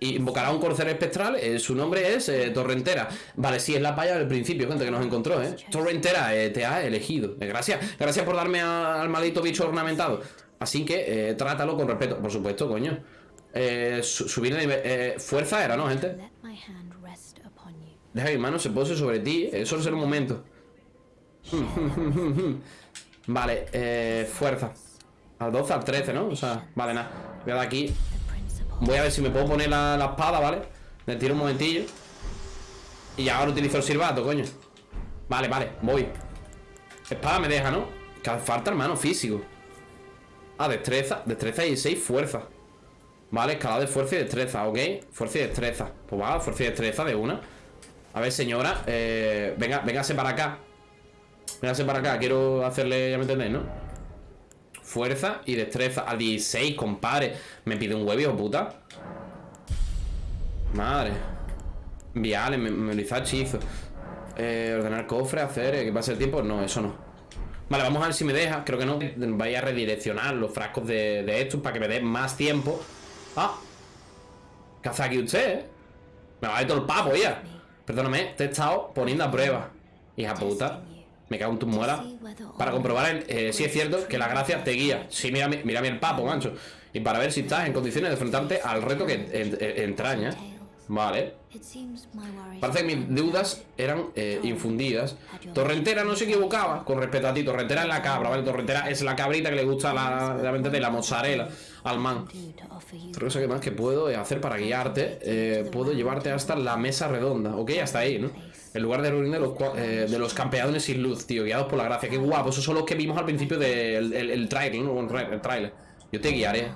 [SPEAKER 1] Invocará un corcel espectral. eh, su nombre es eh, Torrentera. Vale, sí, es la paya del principio, gente que nos encontró, ¿eh? Torrentera, eh, te ha elegido. Eh, gracias, gracias por darme a- al maldito bicho ornamentado. Así que trátalo con respeto. Por supuesto, coño. Su- subir de nivel. fuerza era, ¿no, gente? Deja mi mano se pose sobre ti. Solo será un momento. Vale, eh, fuerza. Al 12, al 13, ¿no? O sea, vale, nada. Voy a dar aquí. Voy a ver si me puedo poner la, la espada, ¿vale? Le tiro un momentillo. Y ahora utilizo el silbato, coño. Vale, vale, voy. Espada me deja, ¿no? Que falta, hermano, físico. Ah, destreza. Destreza y 6 fuerza. Vale, escalada de fuerza y destreza, ¿ok? Fuerza y destreza. Pues va, fuerza y destreza de una. A ver, señora. Eh, venga, véngase para acá. Véngase para acá. Quiero hacerle, ya me entendéis, ¿no? Fuerza y destreza. Al 16, compadre. Me pide un huevo, puta. Madre. Viales, me- memorizar hechizos. Eh, ordenar cofre, hacer. eh, que pase el tiempo. No, eso no. Vale, vamos a ver si me deja. Creo que no. Vaya a redireccionar los frascos de, estos para que me dé más tiempo. Ah. ¿Qué hace aquí usted, eh? Me va a ir todo el papo, ya. Perdóname, te he estado poniendo a prueba. Hija puta. Me cago en tus muelas. Para comprobar el, eh, si es cierto que la gracia te guía. Sí, mira, mi- mira el papo, mancho. Y para ver si estás en condiciones de enfrentarte al reto que en- en- entraña. Vale. Parece que mis dudas eran eh, infundidas. Torrentera no se equivocaba con respecto a ti. Torrentera es la cabra, ¿vale? Torrentera es la cabrita que le gusta la, la, de la mozzarella al man. Otra cosa que más que puedo hacer para guiarte, eh, puedo llevarte hasta la mesa redonda, ¿ok? Hasta ahí, ¿no? El lugar de reunión de los, eh, de los campeones sin luz, tío, guiados por la gracia. Qué guapo, esos son los que vimos al principio del el, el trailer. El, tra- el trailer. Yo te guiaré.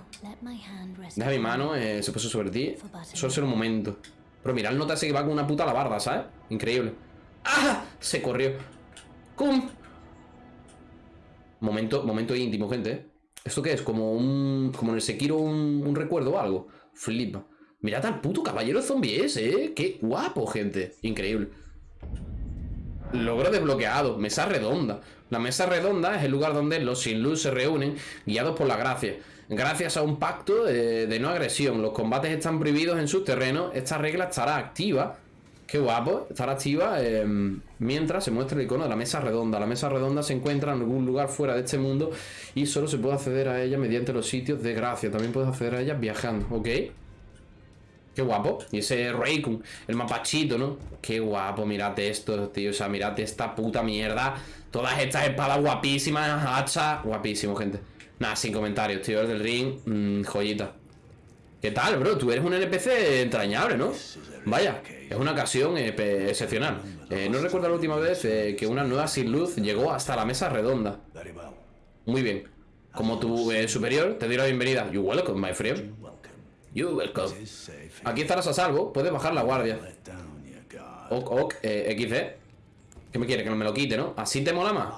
[SPEAKER 1] Deja mi mano, eh, se puso sobre ti. Solo será un momento. Pero mira, el nota ese que va con una puta alabarda, ¿sabes? Increíble. ¡Ah! Se corrió. ¡Cum! Momento, momento íntimo, gente. ¿eh? ¿Esto qué es? Como un. Como en el Sekiro un, recuerdo o algo. Flipa. Mirad al puto caballero zombie ese, ¿eh? Qué guapo, gente. Increíble. Logro desbloqueado. Mesa redonda. La mesa redonda es el lugar donde los sin luz se reúnen, guiados por la gracia. Gracias a un pacto de, de no agresión, los combates están prohibidos en sus terrenos. Esta regla estará activa Qué guapo, estar activa eh, mientras se muestra el icono de la mesa redonda. La mesa redonda se encuentra en algún lugar fuera de este mundo y solo se puede acceder a ella mediante los sitios de gracia. También puedes acceder a ella viajando, ¿ok? Qué guapo. Y ese Raikun, el mapachito, ¿no? Qué guapo, mirate esto, tío. O sea, mirate esta puta mierda. Todas estas espadas guapísimas, hachas. Guapísimo, gente. Nada, sin comentarios, tío. El del ring, mm, joyita. ¿Qué tal, bro? Tú eres un NPC entrañable, ¿no? Vaya, es una ocasión excepcional. Eh, no recuerdo la última vez eh, que una nueva sin luz llegó hasta la mesa redonda. Muy bien. Como tu eh, superior, te doy la bienvenida. You welcome, my friend. You welcome. Aquí estarás a salvo. Puedes bajar la guardia. Ok, ok, eh, XD. ¿Qué me quiere? Que no me lo quite, ¿no? ¿Así te mola más?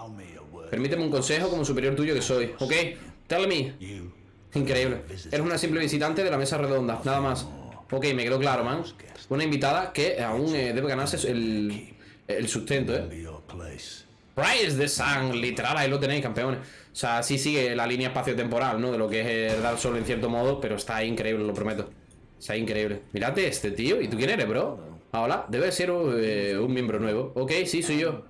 [SPEAKER 1] Permíteme un consejo como superior tuyo que soy. ¿Ok? Tell me. Increíble. Eres una simple visitante de la mesa redonda, nada más. Ok, me quedó claro, man. Una invitada que aún eh, debe ganarse el, el sustento, ¿eh? Rise the Sun, literal, ahí lo tenéis, campeones. O sea, sí sigue la línea espacio-temporal, ¿no? De lo que es el Dark Souls en cierto modo, pero está increíble, lo prometo. Está increíble. Mírate este, tío. ¿Y tú quién eres, bro? Ah, hola. Debe ser eh, un miembro nuevo. Ok, sí, soy yo.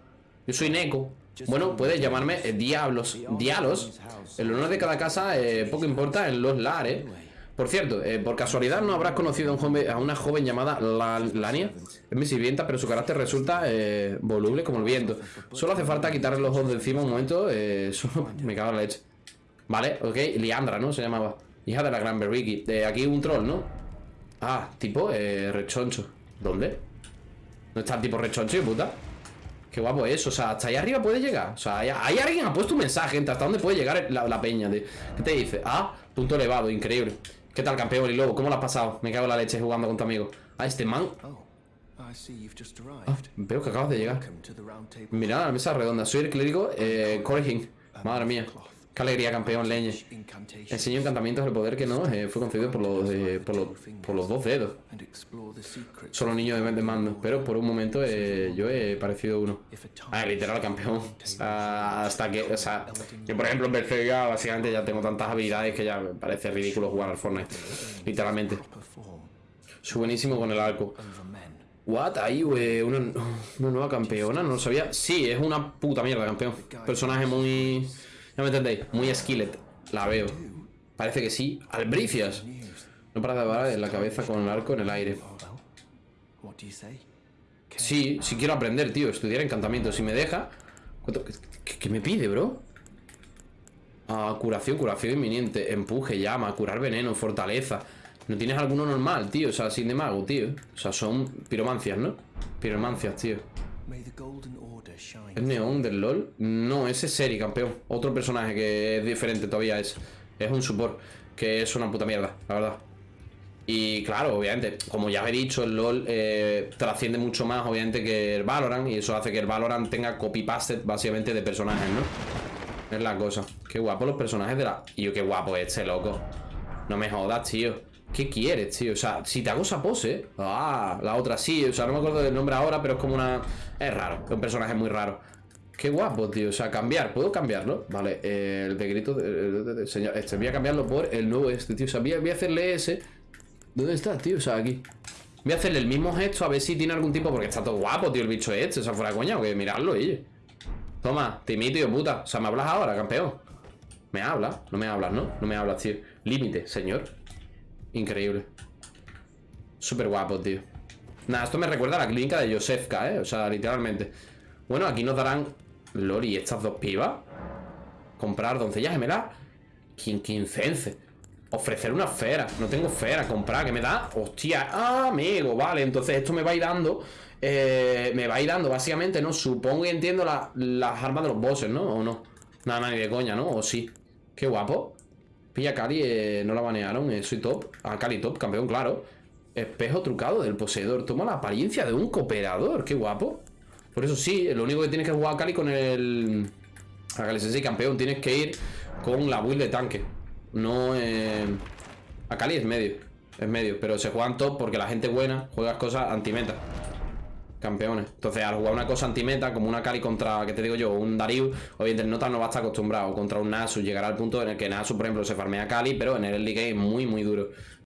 [SPEAKER 1] Yo soy Neko. Bueno, puedes llamarme eh, Diablos. Diablos. El honor de cada casa eh, poco importa en los lar, ¿eh? Por cierto, eh, por casualidad no habrás conocido a, un joven- a una joven llamada La- Lania. Es mi sirvienta, pero su carácter resulta eh, voluble como el viento. Solo hace falta quitarle los ojos de encima un momento. Eh, me cago en la leche. Vale, ok. Liandra, ¿no? Se llamaba. Hija de la gran Berriki. Aquí un troll, ¿no? Ah, tipo rechoncho. ¿Dónde? ¿No está el tipo rechoncho, hijo puta? Qué guapo es, o sea, hasta ahí arriba puede llegar. O sea, hay alguien ha puesto un mensaje, gente, hasta dónde puede llegar la, peña. ¿Qué te dice? Ah, punto elevado, increíble. ¿Qué tal, campeón y lobo? ¿Cómo lo has pasado? Me cago en la leche jugando con tu amigo. Ah, este man.
[SPEAKER 6] Oh.
[SPEAKER 1] Ah, veo que acabas de llegar. Mirad la mesa redonda. Soy el clérigo eh. Madre mía. Qué alegría, campeón, leñe. Enseño encantamientos del poder que no eh, fue concedido por los, eh, por, los, por los dos dedos. Solo niños de, mando. Pero por un momento eh, yo he parecido uno. Ah, literal, campeón. Hasta que, o sea, yo por ejemplo en ya básicamente ya tengo tantas habilidades que ya me parece ridículo jugar al Fortnite. Literalmente. Soy con el arco. What? Ahí, güey, una, una nueva campeona, no lo sabía. Sí, es una puta mierda, campeón. Personaje muy. Ya me entendéis, muy skillet. La veo. Parece que sí. Albricias. No para de hablar en la cabeza con el arco en el aire. Sí, sí quiero aprender, tío, estudiar encantamiento. Si me deja. ¿Cuánto- ¿Qué, qué- qué me pide, bro? Ah, curación, curación inminente, empuje, llama, curar veneno, fortaleza. ¿No tienes alguno normal, tío? O sea, sin de mago, tío. O sea, son piromancias, ¿no? Piromancias, tío. ¿Es Neon del LOL? No, ese es Seri, campeón. Otro personaje que es diferente todavía es. Es un support. Que es una puta mierda, la verdad. Y claro, obviamente, como ya he dicho, el LOL eh, trasciende mucho más, obviamente, que el Valorant. Y eso hace que el Valorant tenga copy-paste, básicamente, de personajes, ¿no? Es la cosa. Qué guapo los personajes de la. Y yo, qué guapo este, loco. No me jodas, tío. ¿Qué quieres, tío? O sea, si te hago esa pose. Ah, la otra sí. O sea, no me acuerdo del nombre ahora, pero es como una. Es raro. Es un personaje muy raro. Qué guapo, tío. O sea, cambiar. ¿Puedo cambiarlo? Vale, eh, el de grito. de- señor, este, voy a cambiarlo por el nuevo este, tío. O sea, voy a, voy a hacerle ese. ¿Dónde está, tío? O sea, aquí. Voy a hacerle el mismo gesto a ver si tiene algún tipo. Porque está todo guapo, tío, el bicho este. O sea, fuera coña, que mirarlo, oye. Toma, te imito, puta. O sea, me hablas ahora, campeón. Me hablas, no me hablas, ¿no? No me hablas, tío. Límite, señor. Increíble. Súper guapo, tío. Nada, esto me recuerda a la clínica de Josefka, ¿eh? O sea, literalmente. Bueno, aquí nos darán... Lori, estas dos pibas. Comprar doncellas gemelas. Quin quincense. Ofrecer una esfera. No tengo esfera. Comprar, ¿qué me da? Hostia. Ah, amigo, vale. Entonces esto me va a ir dando... eh, me va a ir dando, básicamente, ¿no? Supongo y entiendo la- las armas de los bosses, ¿no? ¿O no? Nada, nada, ni de coña, ¿no? ¿O sí? Qué guapo. Pilla Cali, eh, no la banearon, eh, soy top. A Cali top, campeón, claro. Espejo trucado del poseedor. Toma la apariencia de un cooperador, qué guapo. Por eso sí, lo único que tienes que jugar a Cali con el. A Cali Sensei campeón, tienes que ir con la build de tanque. No, eh... A Cali es medio. Es medio, pero se juegan top porque la gente buena juega cosas anti-meta. Campeones. Entonces, al jugar una cosa anti-meta, como una Cali contra, ¿qué te digo yo? Un Darius, obviamente el Nota no va a estar acostumbrado. Contra un Nasus llegará al punto en el que Nasus, por ejemplo, se farmea Cali, pero en el early es muy, muy duro.